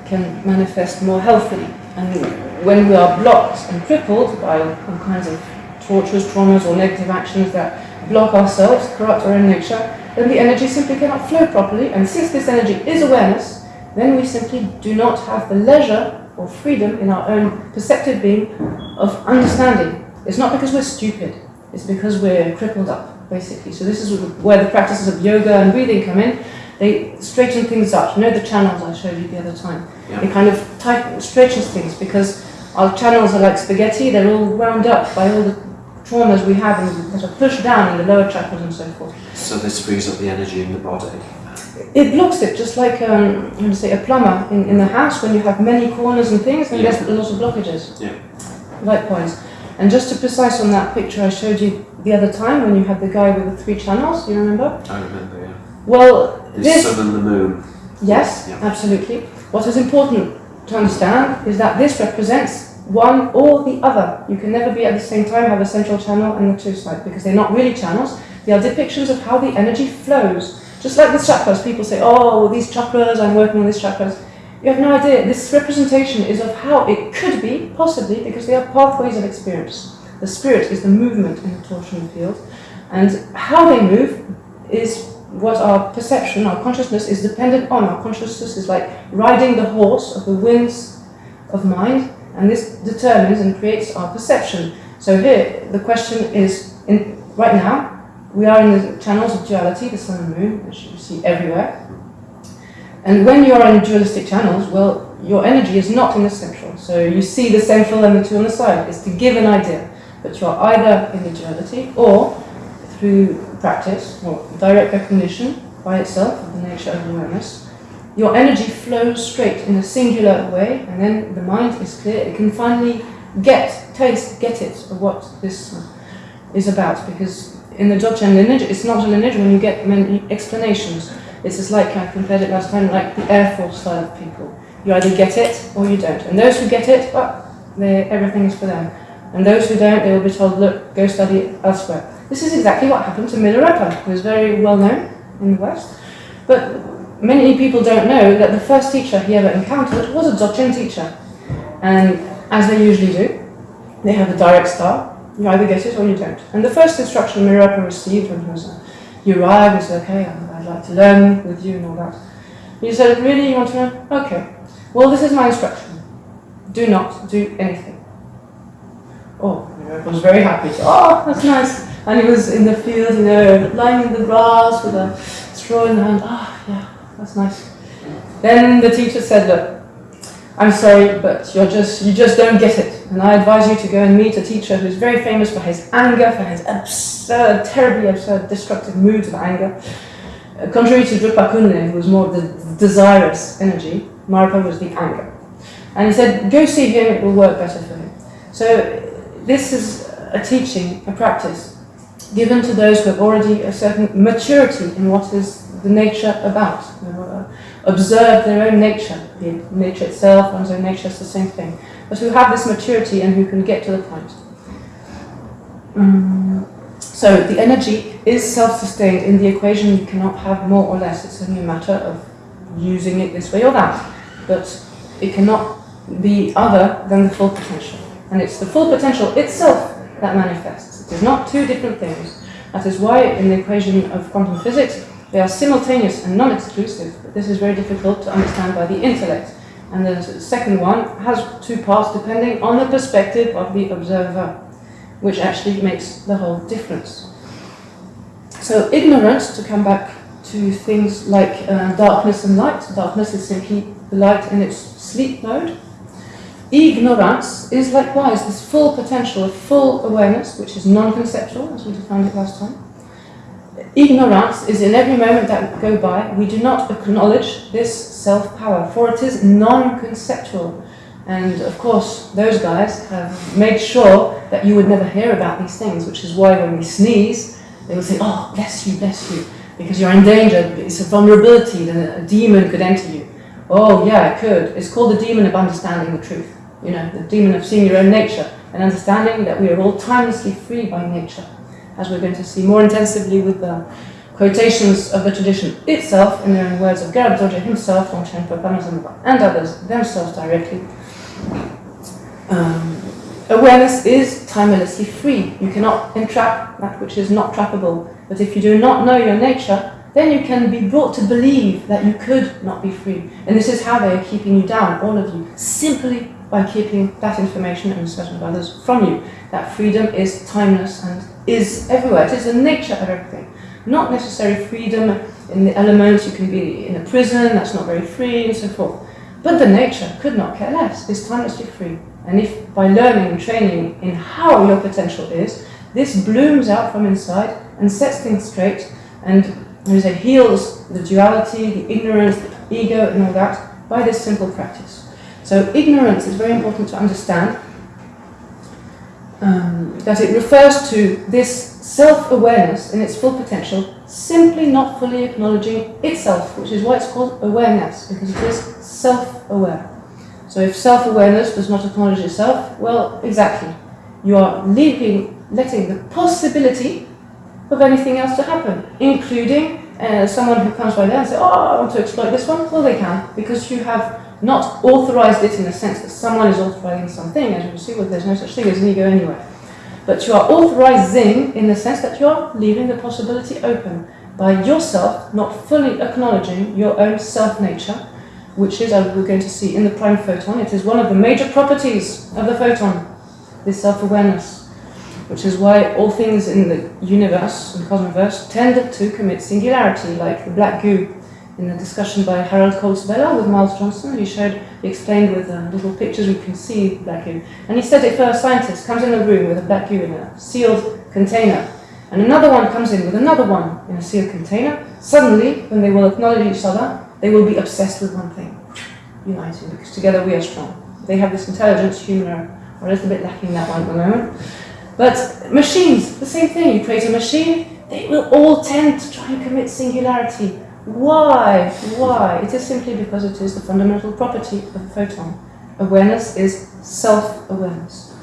can manifest more healthily. And when we are blocked and crippled by all kinds of tortures, traumas, or negative actions that block ourselves, corrupt our own nature, then the energy simply cannot flow properly. And since this energy is awareness, then we simply do not have the leisure or freedom in our own perceptive being of understanding. It's not because we're stupid, it's because we're crippled up basically. So this is where the practices of yoga and breathing come in. They straighten things up. You know the channels I showed you the other time. Yeah. It kind of tighten, stretches things because our channels are like spaghetti. They're all wound up by all the traumas we have and that are pushed down in the lower chakras and so forth. So this frees up the energy in the body. It blocks it, just like um, how to say a plumber in, in the house when you have many corners and things, and Yeah. there's lot of blockages. Yeah. Likewise. And just to precise on that picture I showed you the other time when you had the guy with the three channels, you remember? I remember, yeah. Well, The this, sun and the moon. yes, Yeah. absolutely. What is important to understand is that this represents one or the other. You can never be at the same time have a central channel and the two side because they're not really channels. They are depictions of how the energy flows. Just like the chakras, people say, oh, these chakras, I'm working on these chakras. You have no idea. This representation is of how it could be, possibly, because they are pathways of experience. The spirit is the movement in the torsion field, and how they move is what our perception, our consciousness is dependent on. Our consciousness is like riding the horse of the winds of mind, and this determines and creates our perception. So here, the question is, in, right now, we are in the channels of duality, the sun and moon, which you see everywhere. And when you are in dualistic channels, well, your energy is not in the central. So you see the central and the two on the side. It's to give an idea. But you are either in the duality or through practice or direct recognition by itself of the nature of awareness, your energy flows straight in a singular way, and then the mind is clear. It can finally get, taste, get it of what this is about. Because in the Dzogchen lineage, it's not a lineage when you get many explanations. It's just like I compared it last time, like the Air Force style of people. You either get it or you don't. And those who get it, well, everything is for them. And those who don't, they will be told, look, go study elsewhere. This is exactly what happened to Milarepa, who is very well known in the West. But many people don't know that the first teacher he ever encountered was a Dzogchen teacher. And as they usually do, they have a direct start. You either get it or you don't. And the first instruction Milarepa received when he was uh, he arrived, he said, okay, I'd like to learn with you and all that. He said, really, you want to learn? Okay. Well, this is my instruction. Do not do anything. Oh, Milarepa was very happy. Oh, that's nice. And he was in the field, you know, lying in the grass with a straw in hand. Ah, yeah, that's nice. Then the teacher said, look, I'm sorry, but you're just you just don't get it. And I advise you to go and meet a teacher who's very famous for his anger, for his absurd, terribly absurd, destructive moods of anger. Uh, contrary to Drukpa Kunley, who was more the desirous energy, Marpa was the anger. And he said, go see him, it will work better for him. So this is a teaching, a practice, given to those who have already a certain maturity in what is the nature about. Observe their own nature, it nature itself, one's own nature, is the same thing. But who have this maturity and who can get to the point. Mm, So the energy is self-sustained. In the equation, you cannot have more or less. It's only a matter of using it this way or that. But it cannot be other than the full potential. And it's the full potential itself that manifests. It is not two different things. That is why in the equation of quantum physics, they are simultaneous and non-exclusive. But this is very difficult to understand by the intellect. And the second one has two parts depending on the perspective of the observer, which actually makes the whole difference. So ignorance, to come back to things like uh, darkness and light, darkness is simply the light in its sleep mode. Ignorance is likewise this full potential of full awareness, which is non-conceptual, as we defined it last time. Ignorance is in every moment that go by, we do not acknowledge this self-power, for it is non-conceptual. And of course, those guys have made sure that you would never hear about these things, which is why when we sneeze, they will say, oh, bless you, bless you, because you're in danger, it's a vulnerability, that a demon could enter you. Oh, yeah, it could. It's called the demon of understanding the truth. You know, the demon of seeing your own nature and understanding that we are all timelessly free by nature as we're going to see more intensively with the quotations of the tradition itself in the words of Garab Dorje himself, and others themselves directly. Um, awareness is timelessly free. You cannot entrap that which is not trappable. But if you do not know your nature, then you can be brought to believe that you could not be free. And this is how they are keeping you down, all of you, simply by keeping that information and certain of others from you. That freedom is timeless and is everywhere. It is the nature of everything. Not necessary freedom in the elements, you can be in a prison, that's not very free, and so forth. But the nature could not care less, is timelessly free. And if by learning and training in how your potential is, this blooms out from inside and sets things straight and as I say, heals the duality, the ignorance, the ego and all that by this simple practice. So ignorance is very important to understand um, that it refers to this self-awareness in its full potential, simply not fully acknowledging itself, which is why it's called awareness, because it is self-aware. So if self-awareness does not acknowledge itself, well, exactly. You are leaving, letting the possibility of anything else to happen, including uh, someone who comes by there and says, oh, I want to exploit this one. Well, they can, because you have not authorized it in the sense that someone is authorizing something, as you will see, well, there's no such thing as an ego anyway. But you are authorizing in the sense that you are leaving the possibility open by yourself not fully acknowledging your own self-nature, which is, as we're going to see in the prime photon, it is one of the major properties of the photon, this self-awareness, which is why all things in the universe and cosmoverse tend to commit singularity, like the black goo in a discussion by Harald Kautz-Vella with Miles Johnston, he showed, he explained with uh, little pictures we can see black goo. And he said if a scientist comes in a room with a black goo in a sealed container, and another one comes in with another one in a sealed container, suddenly, when they will acknowledge each other, they will be obsessed with one thing, uniting, because together we are strong. They have this intelligence, are, are a little bit lacking that one at the moment. But machines, the same thing. You create a machine, they will all tend to try and commit singularity. Why? Why? It is simply because it is the fundamental property of a photon. Awareness is self-awareness.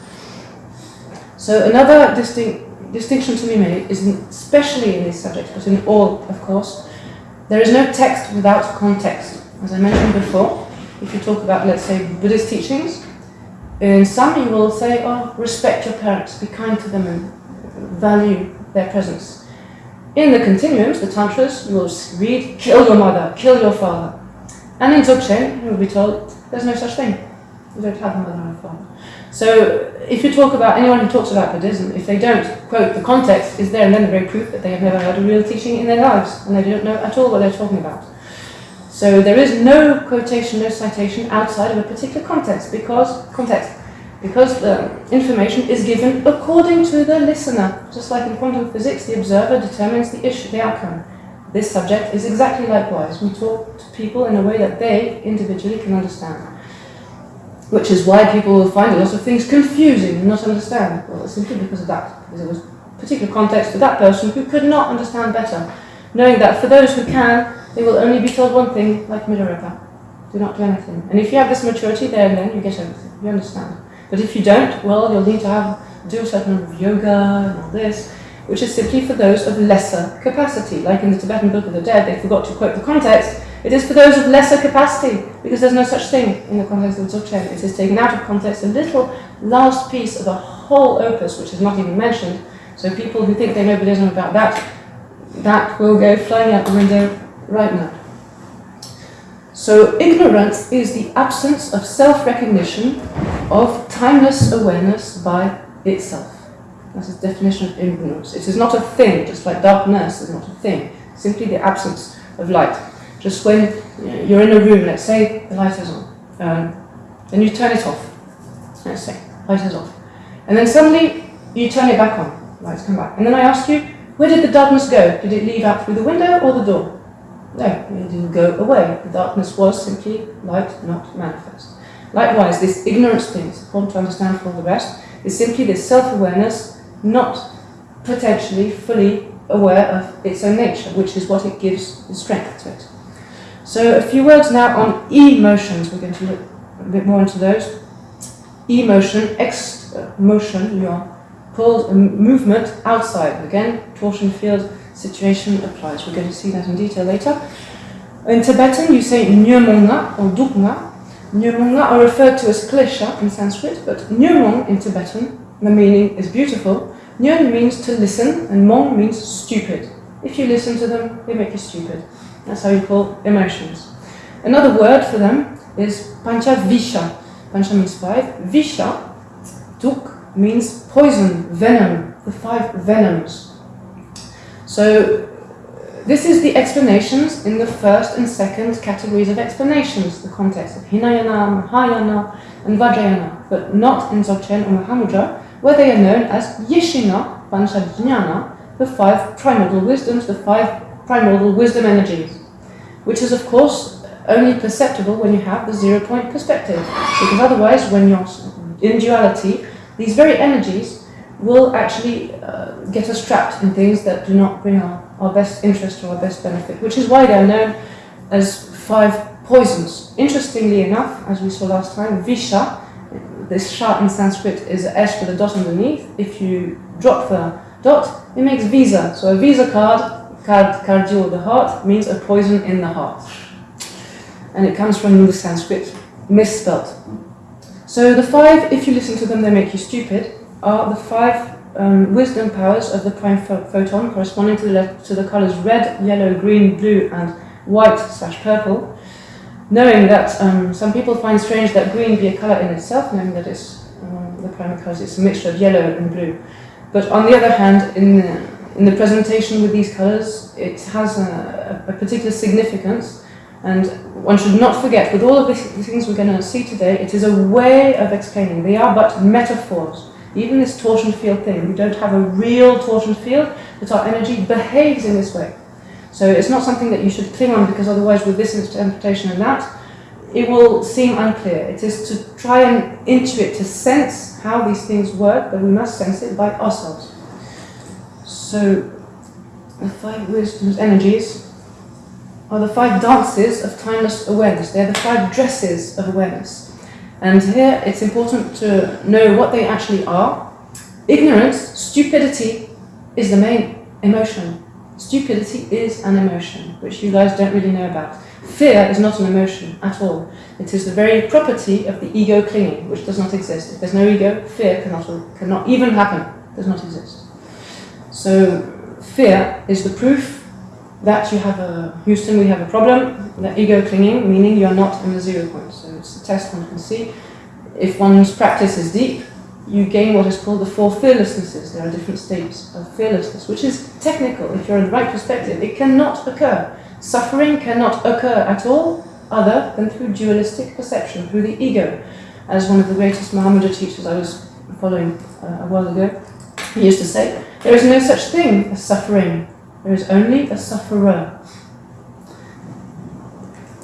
So another distinct, distinction to be made is, in, especially in these subjects, but in all, of course, there is no text without context. As I mentioned before, if you talk about, let's say, Buddhist teachings, in some you will say, oh, respect your parents, be kind to them and value their presence. In the continuums, the tantras, will read, kill your mother, kill your father. And in Dzogchen, you will be told, there's no such thing. You don't have a mother a father. So if you talk about, anyone who talks about Buddhism, if they don't quote the context, is there and then the very proof that they have never heard a real teaching in their lives, and they don't know at all what they're talking about. So there is no quotation, no citation outside of a particular context, because, context, because the information is given according to the listener. Just like in quantum physics, the observer determines the issue, the outcome. This subject is exactly likewise. We talk to people in a way that they individually can understand. Which is why people will find a lot of things confusing and not understand. Well, it's simply because of that. Because it was particular context to that person who could not understand better. Knowing that for those who can, they will only be told one thing, like Milarepa. Do not do anything. And if you have this maturity there and then, you get everything. You understand. But if you don't, well, you'll need to have do a certain amount of yoga and all this, which is simply for those of lesser capacity. Like in the Tibetan Book of the Dead, they forgot to quote the context. It is for those of lesser capacity, because there's no such thing in the context of Dzogchen. It is taken out of context, a little last piece of a whole opus, which is not even mentioned. So people who think they know Buddhism about that, that will go flying out the window right now. So ignorance is the absence of self-recognition of timeless awareness by itself. That's the definition of ignorance. It is not a thing, just like darkness is not a thing, simply the absence of light. Just when you're in a room, let's say the light is on, um, then you turn it off. Let's say light is off, and then suddenly you turn it back on. Lights come back, and then I ask you, where did the darkness go? Did it leave out through the window or the door? No, it didn't go away. The darkness was simply light, not manifest. Likewise, this ignorance thing, it's important to understand for the rest, is simply this self-awareness, not potentially fully aware of its own nature, which is what it gives the strength to it. So a few words now on emotions. We're going to look a bit more into those. Emotion, X uh, motion, you are pulled a movement outside. Again, torsion field situation applies. We're going to see that in detail later. In Tibetan, you say Nyumunga or Duknga. Nyumunga are referred to as klesha in Sanskrit, but Nyumung in Tibetan, the meaning is beautiful. Nyun means to listen, and Mong means stupid. If you listen to them, they make you stupid. That's how you call emotions. Another word for them is Pancha Visha. Pancha means five. Visha, Duk, means poison, venom, the five venoms. So this is the explanations in the first and second categories of explanations, the context of Hinayana, Mahayana, and Vajrayana, but not in Dzogchen or Mahamudra, where they are known as Yeshina, Panchajnana, the five primordial wisdoms, the five primordial wisdom energies, which is of course only perceptible when you have the zero point perspective, because otherwise when you're in duality, these very energies will actually uh, get us trapped in things that do not bring our, our best interest or our best benefit, which is why they are known as five poisons. Interestingly enough, as we saw last time, Visha, this sha in Sanskrit is S with a dot underneath. If you drop the dot, it makes Visa. So a Visa card, card cardio, the heart, means a poison in the heart. And it comes from the Sanskrit, misspelt. So the five, if you listen to them, they make you stupid are the five um, wisdom powers of the prime photon corresponding to the, to the colors red, yellow, green, blue and white slash purple. Knowing that um, some people find strange that green be a color in itself, knowing that it's um, the primary colors, it's a mixture of yellow and blue. But on the other hand, in the, in the presentation with these colors, it has a, a particular significance and one should not forget, with all of the things we're going to see today, it is a way of explaining. They are but metaphors. Even this torsion field thing, we don't have a real torsion field, but our energy behaves in this way. So it's not something that you should cling on because otherwise with this interpretation and that, it will seem unclear. It is to try and intuit, to sense how these things work, but we must sense it by ourselves. So the five wisdoms energies are the five dances of timeless awareness. They're the five dresses of awareness. And here it's important to know what they actually are. Ignorance, stupidity, is the main emotion. Stupidity is an emotion, which you guys don't really know about. Fear is not an emotion at all. It is the very property of the ego clinging, which does not exist. If there's no ego, fear cannot, cannot even happen, does not exist. So fear is the proof that you have a, Houston, we have a problem, the ego clinging, meaning you're not in the zero point. So it's test one can see. If one's practice is deep, you gain what is called the four fearlessnesses. There are different states of fearlessness, which is technical. If you're in the right perspective, it cannot occur. Suffering cannot occur at all other than through dualistic perception, through the ego. As one of the greatest Mahamudra teachers I was following uh, a while ago, he used to say, there is no such thing as suffering there is only a sufferer.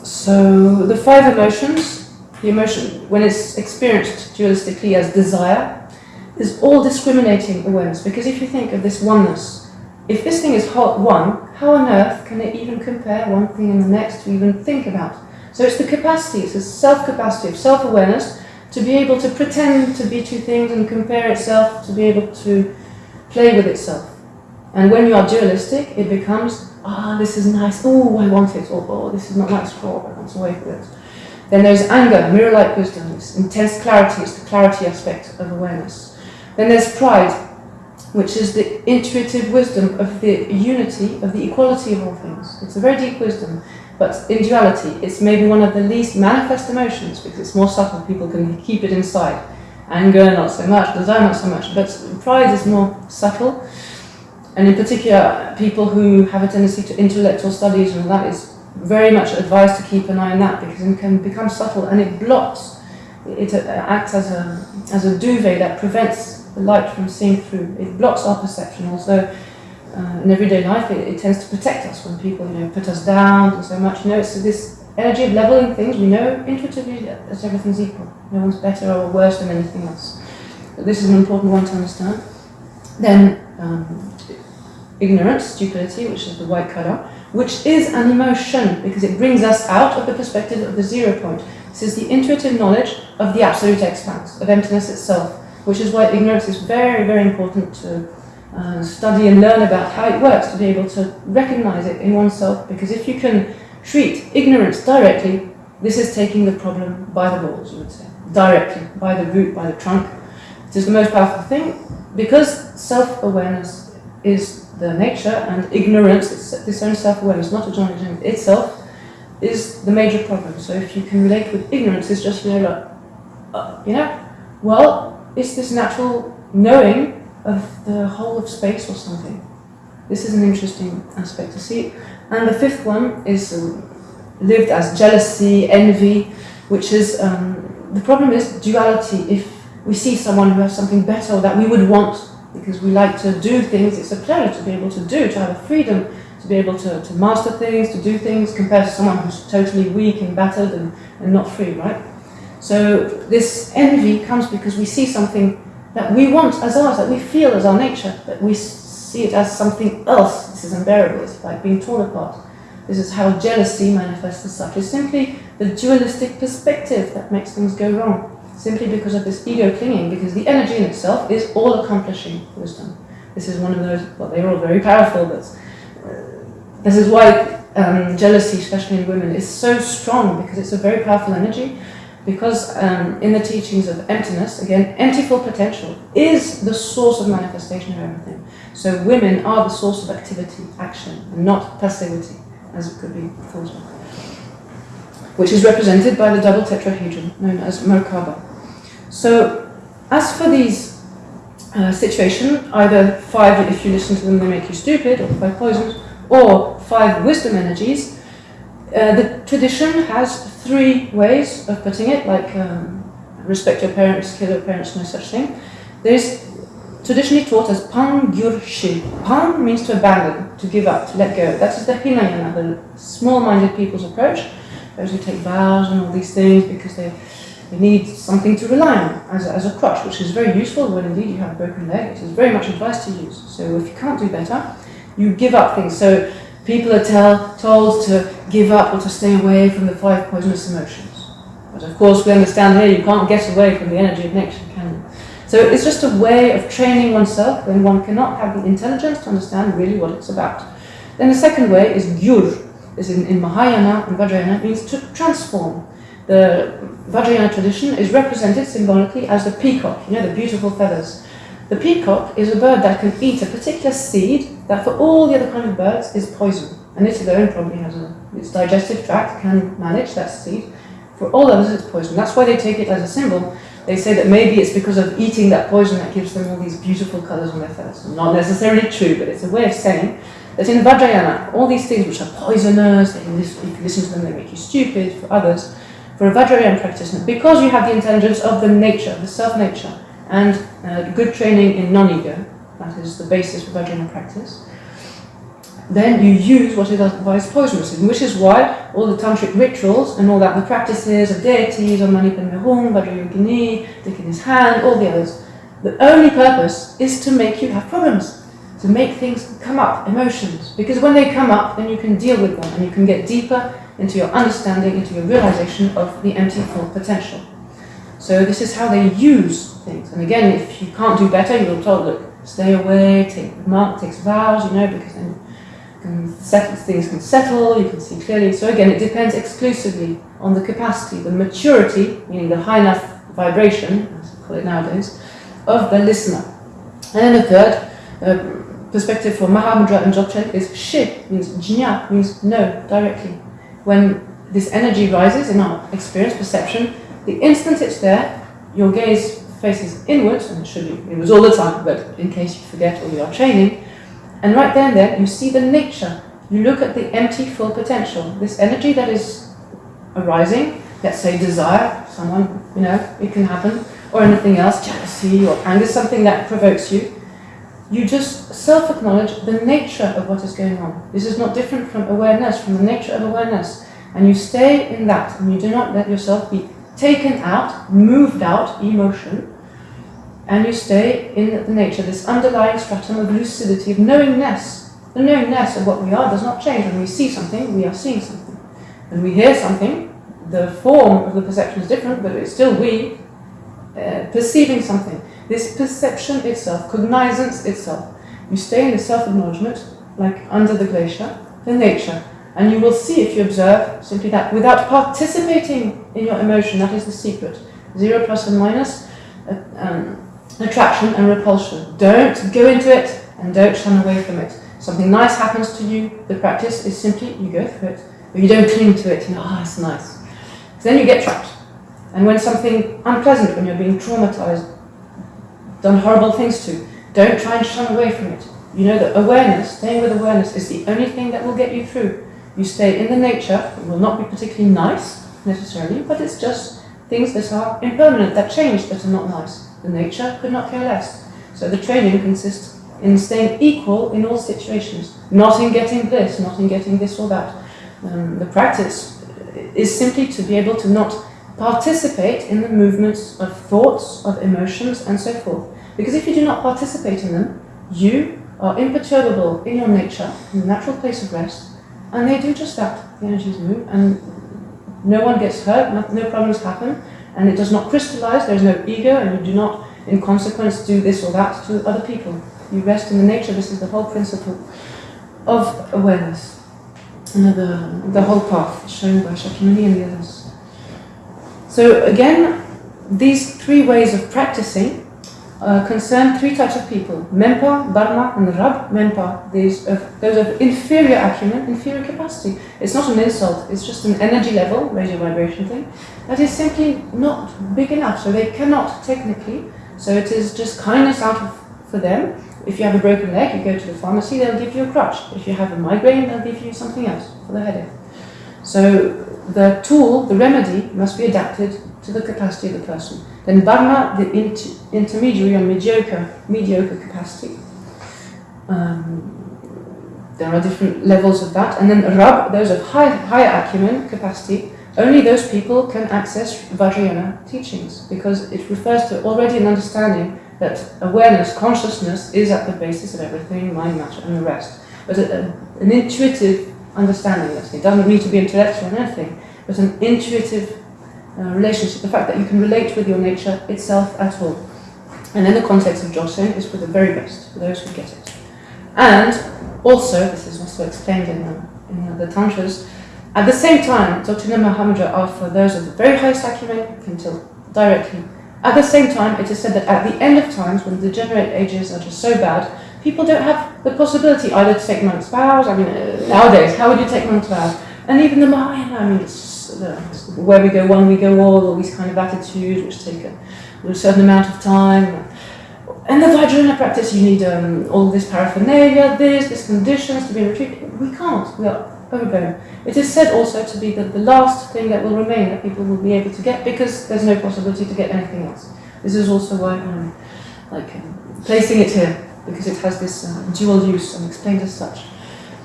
So the five emotions, the emotion, when it's experienced dualistically as desire, is all discriminating awareness. Because if you think of this oneness, if this thing is hot one, how on earth can it even compare one thing and the next to even think about? So it's the capacity, it's the self-capacity of self-awareness to be able to pretend to be two things and compare itself, to be able to play with itself. And when you are dualistic, it becomes, ah, oh, this is nice, oh, I want it, or oh, this is not nice, oh, I want away from it. Then there's anger, mirror-like wisdom, this intense clarity, it's the clarity aspect of awareness. Then there's pride, which is the intuitive wisdom of the unity, of the equality of all things. It's a very deep wisdom, but in duality, it's maybe one of the least manifest emotions because it's more subtle, people can keep it inside. Anger, not so much, desire, not so much, but pride is more subtle. And in particular, people who have a tendency to intellectual studies, and that is very much advised to keep an eye on that because it can become subtle and it blocks. It, acts as a, as a duvet that prevents the light from seeing through. It blocks our perception. Also, uh, in everyday life, it, it, tends to protect us when people, you know, put us down and so much. You know, it's this energy of leveling things. We know intuitively that everything's equal. No one's better or worse than anything else. But this is an important one to understand. Then, um, ignorance, stupidity, which is the white colour, which is an emotion because it brings us out of the perspective of the zero point. This is the intuitive knowledge of the absolute expanse, of emptiness itself, which is why ignorance is very, very important to uh, study and learn about how it works, to be able to recognize it in oneself, because if you can treat ignorance directly, this is taking the problem by the balls, you would say, directly, by the root, by the trunk. It is the most powerful thing, because self-awareness is the nature, and ignorance, this own self-awareness, not acknowledging itself, is the major problem. So if you can relate with ignorance, it's just, you know, like, uh, you know, well, it's this natural knowing of the whole of space or something. This is an interesting aspect to see. And the fifth one is um, lived as jealousy, envy, which is, um, the problem is duality. If we see someone who has something better that we would want because we like to do things. It's a pleasure to be able to do, to have a freedom, to be able to, to master things, to do things, compared to someone who's totally weak and battered and, and not free, right? So this envy comes because we see something that we want as ours, that we feel as our nature, but we see it as something else. This is unbearable. It's like being torn apart. This is how jealousy manifests as such. It's simply the dualistic perspective that makes things go wrong simply because of this ego clinging, because the energy in itself is all-accomplishing wisdom. This is one of those, well, they're all very powerful, but uh, this is why um, jealousy, especially in women, is so strong, because it's a very powerful energy, because um, in the teachings of emptiness, again, empty full potential is the source of manifestation of everything. So women are the source of activity, action, and not passivity, as it could be thought of which is represented by the double tetrahedron known as Merkaba. So as for these uh, situations, either five, if you listen to them, they make you stupid, or five poisons, or five wisdom energies, uh, the tradition has three ways of putting it, like um, respect your parents, kill your parents, no such thing. There's traditionally taught as pan gyurshi. Pan means to abandon, to give up, to let go. That is the Hinayana, the small-minded people's approach. Those who take vows and all these things because they you need something to rely on as a, as a crutch, which is very useful when indeed you have a broken leg. It is very much advised to use. So if you can't do better, you give up things. So people are tell, told to give up or to stay away from the five poisonous emotions. But of course we understand here you can't get away from the energy of nature, can you? So it's just a way of training oneself when one cannot have the intelligence to understand really what it's about. Then the second way is gyur, is in, in Mahayana and Vajrayana, means to transform. The Vajrayana tradition is represented symbolically as the peacock, you know, the beautiful feathers. The peacock is a bird that can eat a particular seed that for all the other kind of birds is poison. And it alone probably has a, its digestive tract can manage that seed. For all others it's poison. That's why they take it as a symbol. They say that maybe it's because of eating that poison that gives them all these beautiful colours on their feathers. Not necessarily true, but it's a way of saying that in Vajrayana, all these things which are poisonous, if you listen to them they make you stupid, for others, for a Vajrayana practitioner, because you have the intelligence of the nature, the self-nature, and uh, good training in non-ego, that is the basis for Vajrayana practice, then you use what is otherwise poisonous, which is why all the tantric rituals and all that, the practices of deities, of Mani Padme Hum, Vajrayogini, in his hand, all the others, the only purpose is to make you have problems, to make things come up, emotions, because when they come up, then you can deal with them and you can get deeper into your understanding, into your realization of the empty full potential. So this is how they use things. And again, if you can't do better, you're told, look, stay away, take mark, takes vows, you know, because then can settle, things can settle, you can see clearly. So again, it depends exclusively on the capacity, the maturity, meaning the high enough vibration, as we call it nowadays, of the listener. And then the third uh, perspective for Mahamudra and Dzogchen is shi, means jnya, means no, directly when this energy rises in our experience, perception, the instant it's there, your gaze faces inwards, and it should be, it was all the time, but in case you forget or you are training, and right then there you see the nature. You look at the empty full potential, this energy that is arising, let's say desire, someone, you know, it can happen, or anything else, jealousy or anger, something that provokes you. You just self acknowledge the nature of what is going on. This is not different from awareness, from the nature of awareness. And you stay in that, and you do not let yourself be taken out, moved out, emotion, and you stay in the nature, this underlying stratum of lucidity, of knowingness. The knowingness of what we are does not change. When we see something, we are seeing something. When we hear something, the form of the perception is different, but it's still we uh, perceiving something. This perception itself, cognizance itself. You stay in the self-acknowledgement, like under the glacier, the nature. And you will see if you observe simply that without participating in your emotion, that is the secret. Zero plus and minus, uh, um, attraction and repulsion. Don't go into it and don't shun away from it. Something nice happens to you, the practice is simply you go through it, but you don't cling to it, you know, ah, oh, it's nice. then you get trapped. And when something unpleasant, when you're being traumatized, done horrible things to, don't try and shun away from it. You know that awareness, staying with awareness, is the only thing that will get you through. You stay in the nature, it will not be particularly nice, necessarily, but it's just things that are impermanent, that change, that are not nice. The nature could not care less. So the training consists in staying equal in all situations, not in getting this, not in getting this or that. Um, the practice is simply to be able to not participate in the movements of thoughts, of emotions, and so forth. Because if you do not participate in them, you are imperturbable in your nature, in the natural place of rest, and they do just that. The energies move, and no one gets hurt, no, problems happen, and it does not crystallize, there is no ego, and you do not, in consequence, do this or that to other people. You rest in the nature, this is the whole principle of awareness. And the, the whole path shown by Shakyamuni and the others. So again, these three ways of practicing uh, concern three types of people. Mempa, Barma and Rab. Mempa, these those of inferior acumen, inferior capacity. It's not an insult, it's just an energy level, radio vibration thing, that is simply not big enough, so they cannot technically. So it is just kindness out of, for them. If you have a broken leg, you go to the pharmacy, they'll give you a crutch. If you have a migraine, they'll give you something else for the headache. So the tool, the remedy, must be adapted to the capacity of the person. Then Barma, the inter intermediary or mediocre, mediocre capacity. Um, there are different levels of that. And then Rab, those of high, higher acumen, capacity, only those people can access Vajrayana teachings because it refers to already an understanding that awareness, consciousness is at the basis of everything, mind, matter, and the rest. But a, a, an intuitive understanding, let's it doesn't need to be intellectual or anything, but an intuitive uh, relationship, the fact that you can relate with your nature itself at all. And in the context of Dzogchen is for the very best, for those who get it. And also, this is also explained in the, in the Tantras, at the same time, Doctrina Mahamudra are for those of the very highest acumen, can tell directly. At the same time, it is said that at the end of times, when the degenerate ages are just so bad, people don't have the possibility either to take monks' vows, I mean, uh, nowadays, how would you take monks' vows? And even the Mahayana, I mean, it's, uh, where we go one, we go all, all these kind of attitudes which take a, a certain amount of time. And the Vajrayana practice, you need um, all this paraphernalia, this, these conditions to be retreated. We can't. We are overbearing. It is said also to be the, the last thing that will remain that people will be able to get because there's no possibility to get anything else. This is also why I'm like um, placing it here because it has this uh, dual use and explained as such.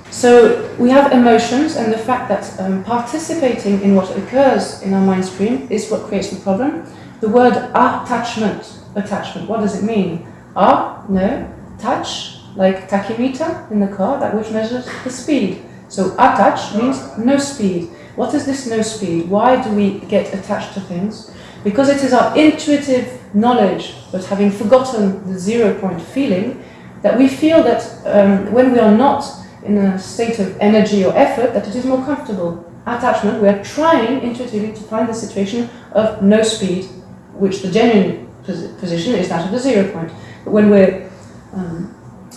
So we have emotions and the fact that um, participating in what occurs in our mind stream is what creates the problem. The word attachment, attachment, what does it mean? Ah, no, touch, like tachymeter in the car, that which measures the speed. So attach means no speed. What is this no speed? Why do we get attached to things? Because it is our intuitive knowledge, but having forgotten the zero point feeling, that we feel that um, when we are not in a state of energy or effort, that it is more comfortable. Attachment, we are trying intuitively to find the situation of no speed, which the genuine position is that of the zero point. But when we're um,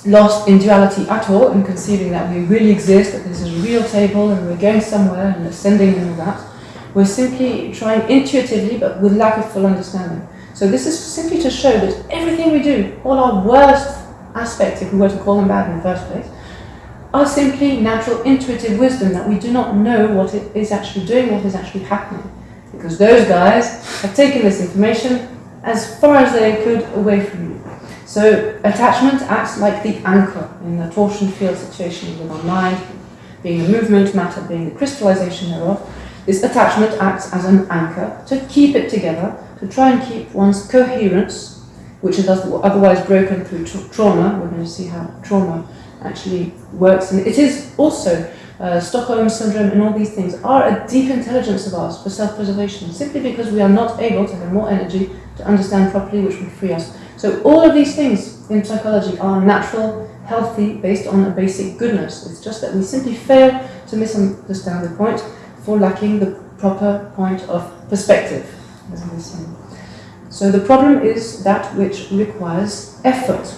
lost in duality at all and conceiving that we really exist, that this is a real table and we're going somewhere and ascending and all that. We're simply trying intuitively but with lack of full understanding. So this is simply to show that everything we do, all our worst aspects, if we were to call them bad in the first place, are simply natural intuitive wisdom that we do not know what it is actually doing, what is actually happening. Because those guys have taken this information as far as they could away from you. So attachment acts like the anchor in the torsion field situation within our mind, being the movement, matter being the crystallization thereof. This attachment acts as an anchor to keep it together, to try and keep one's coherence, which is otherwise broken through tra trauma. We're going to see how trauma actually works. And it is also uh, Stockholm syndrome and all these things are a deep intelligence of ours for self-preservation, simply because we are not able to have more energy to understand properly, which would free us. So all of these things in psychology are natural, healthy, based on a basic goodness. It's just that we simply fail to misunderstand the point for lacking the proper point of perspective. So the problem is that which requires effort.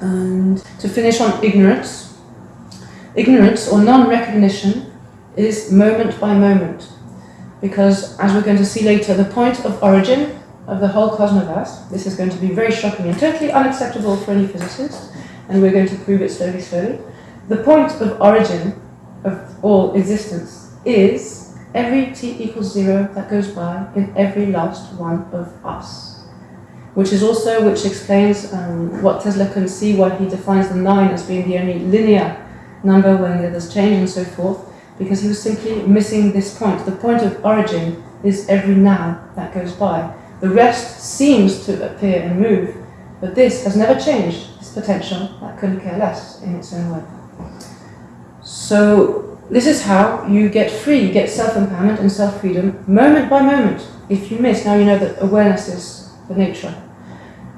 And to finish on ignorance, ignorance or non-recognition is moment by moment. Because as we're going to see later, the point of origin of the whole cosmos, this is going to be very shocking and totally unacceptable for any physicist, and we're going to prove it slowly, slowly. The point of origin of all existence is every t equals zero that goes by in every last one of us which is also, which explains um, what Tesla can see, why he defines the 9 as being the only linear number when there's change and so forth, because he was simply missing this point. The point of origin is every now that goes by. The rest seems to appear and move, but this has never changed, this potential that couldn't care less in its own way. So this is how you get free, you get self-empowerment and self-freedom moment by moment. If you miss, now you know that awareness is the nature.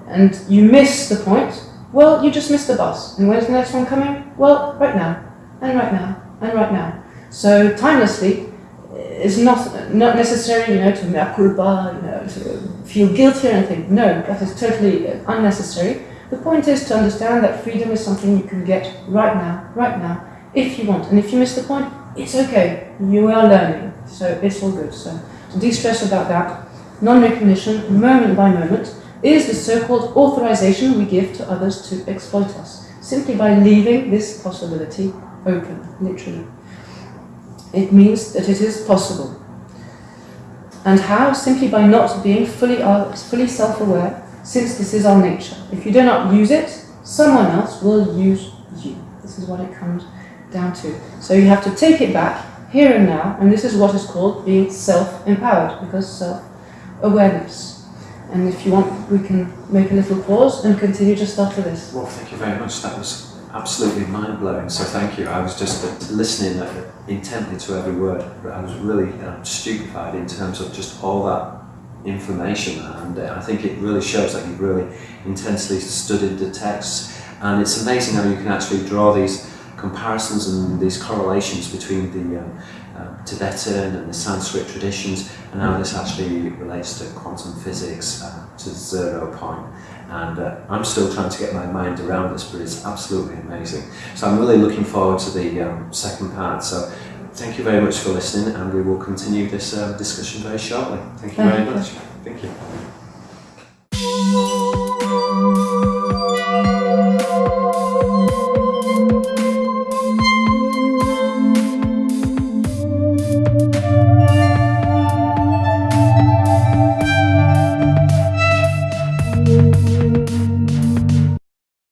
And you miss the point, well, you just missed the bus. And when's the next one coming? Well, right now, and right now, and right now. So timelessly is not not necessary, you know, to mea culpa, you know, to feel guilty or anything. No, that is totally unnecessary. The point is to understand that freedom is something you can get right now, right now, if you want. And if you miss the point, it's okay. You are learning, so it's all good. So to de-stress about that non-recognition, moment by moment, is the so-called authorization we give to others to exploit us, simply by leaving this possibility open, literally. It means that it is possible. And how? Simply by not being fully, uh, fully self-aware, since this is our nature. If you do not use it, someone else will use you. This is what it comes down to. So you have to take it back, here and now, and this is what is called being self-empowered, because self awareness. And if you want, we can make a little pause and continue just after this. Well, thank you very much. That was absolutely mind-blowing, so thank you. I was just listening intently to every word. I was really uh, stupefied in terms of just all that information and uh, I think it really shows that you've really intensely studied the texts and it's amazing how you can actually draw these comparisons and these correlations between the um, uh, Tibetan and the Sanskrit traditions, and how this actually relates to quantum physics, uh, to zero point. And uh, I'm still trying to get my mind around this, but it's absolutely amazing. So I'm really looking forward to the um, second part. So thank you very much for listening, and we will continue this uh, discussion very shortly. Thank you very much. Thank you.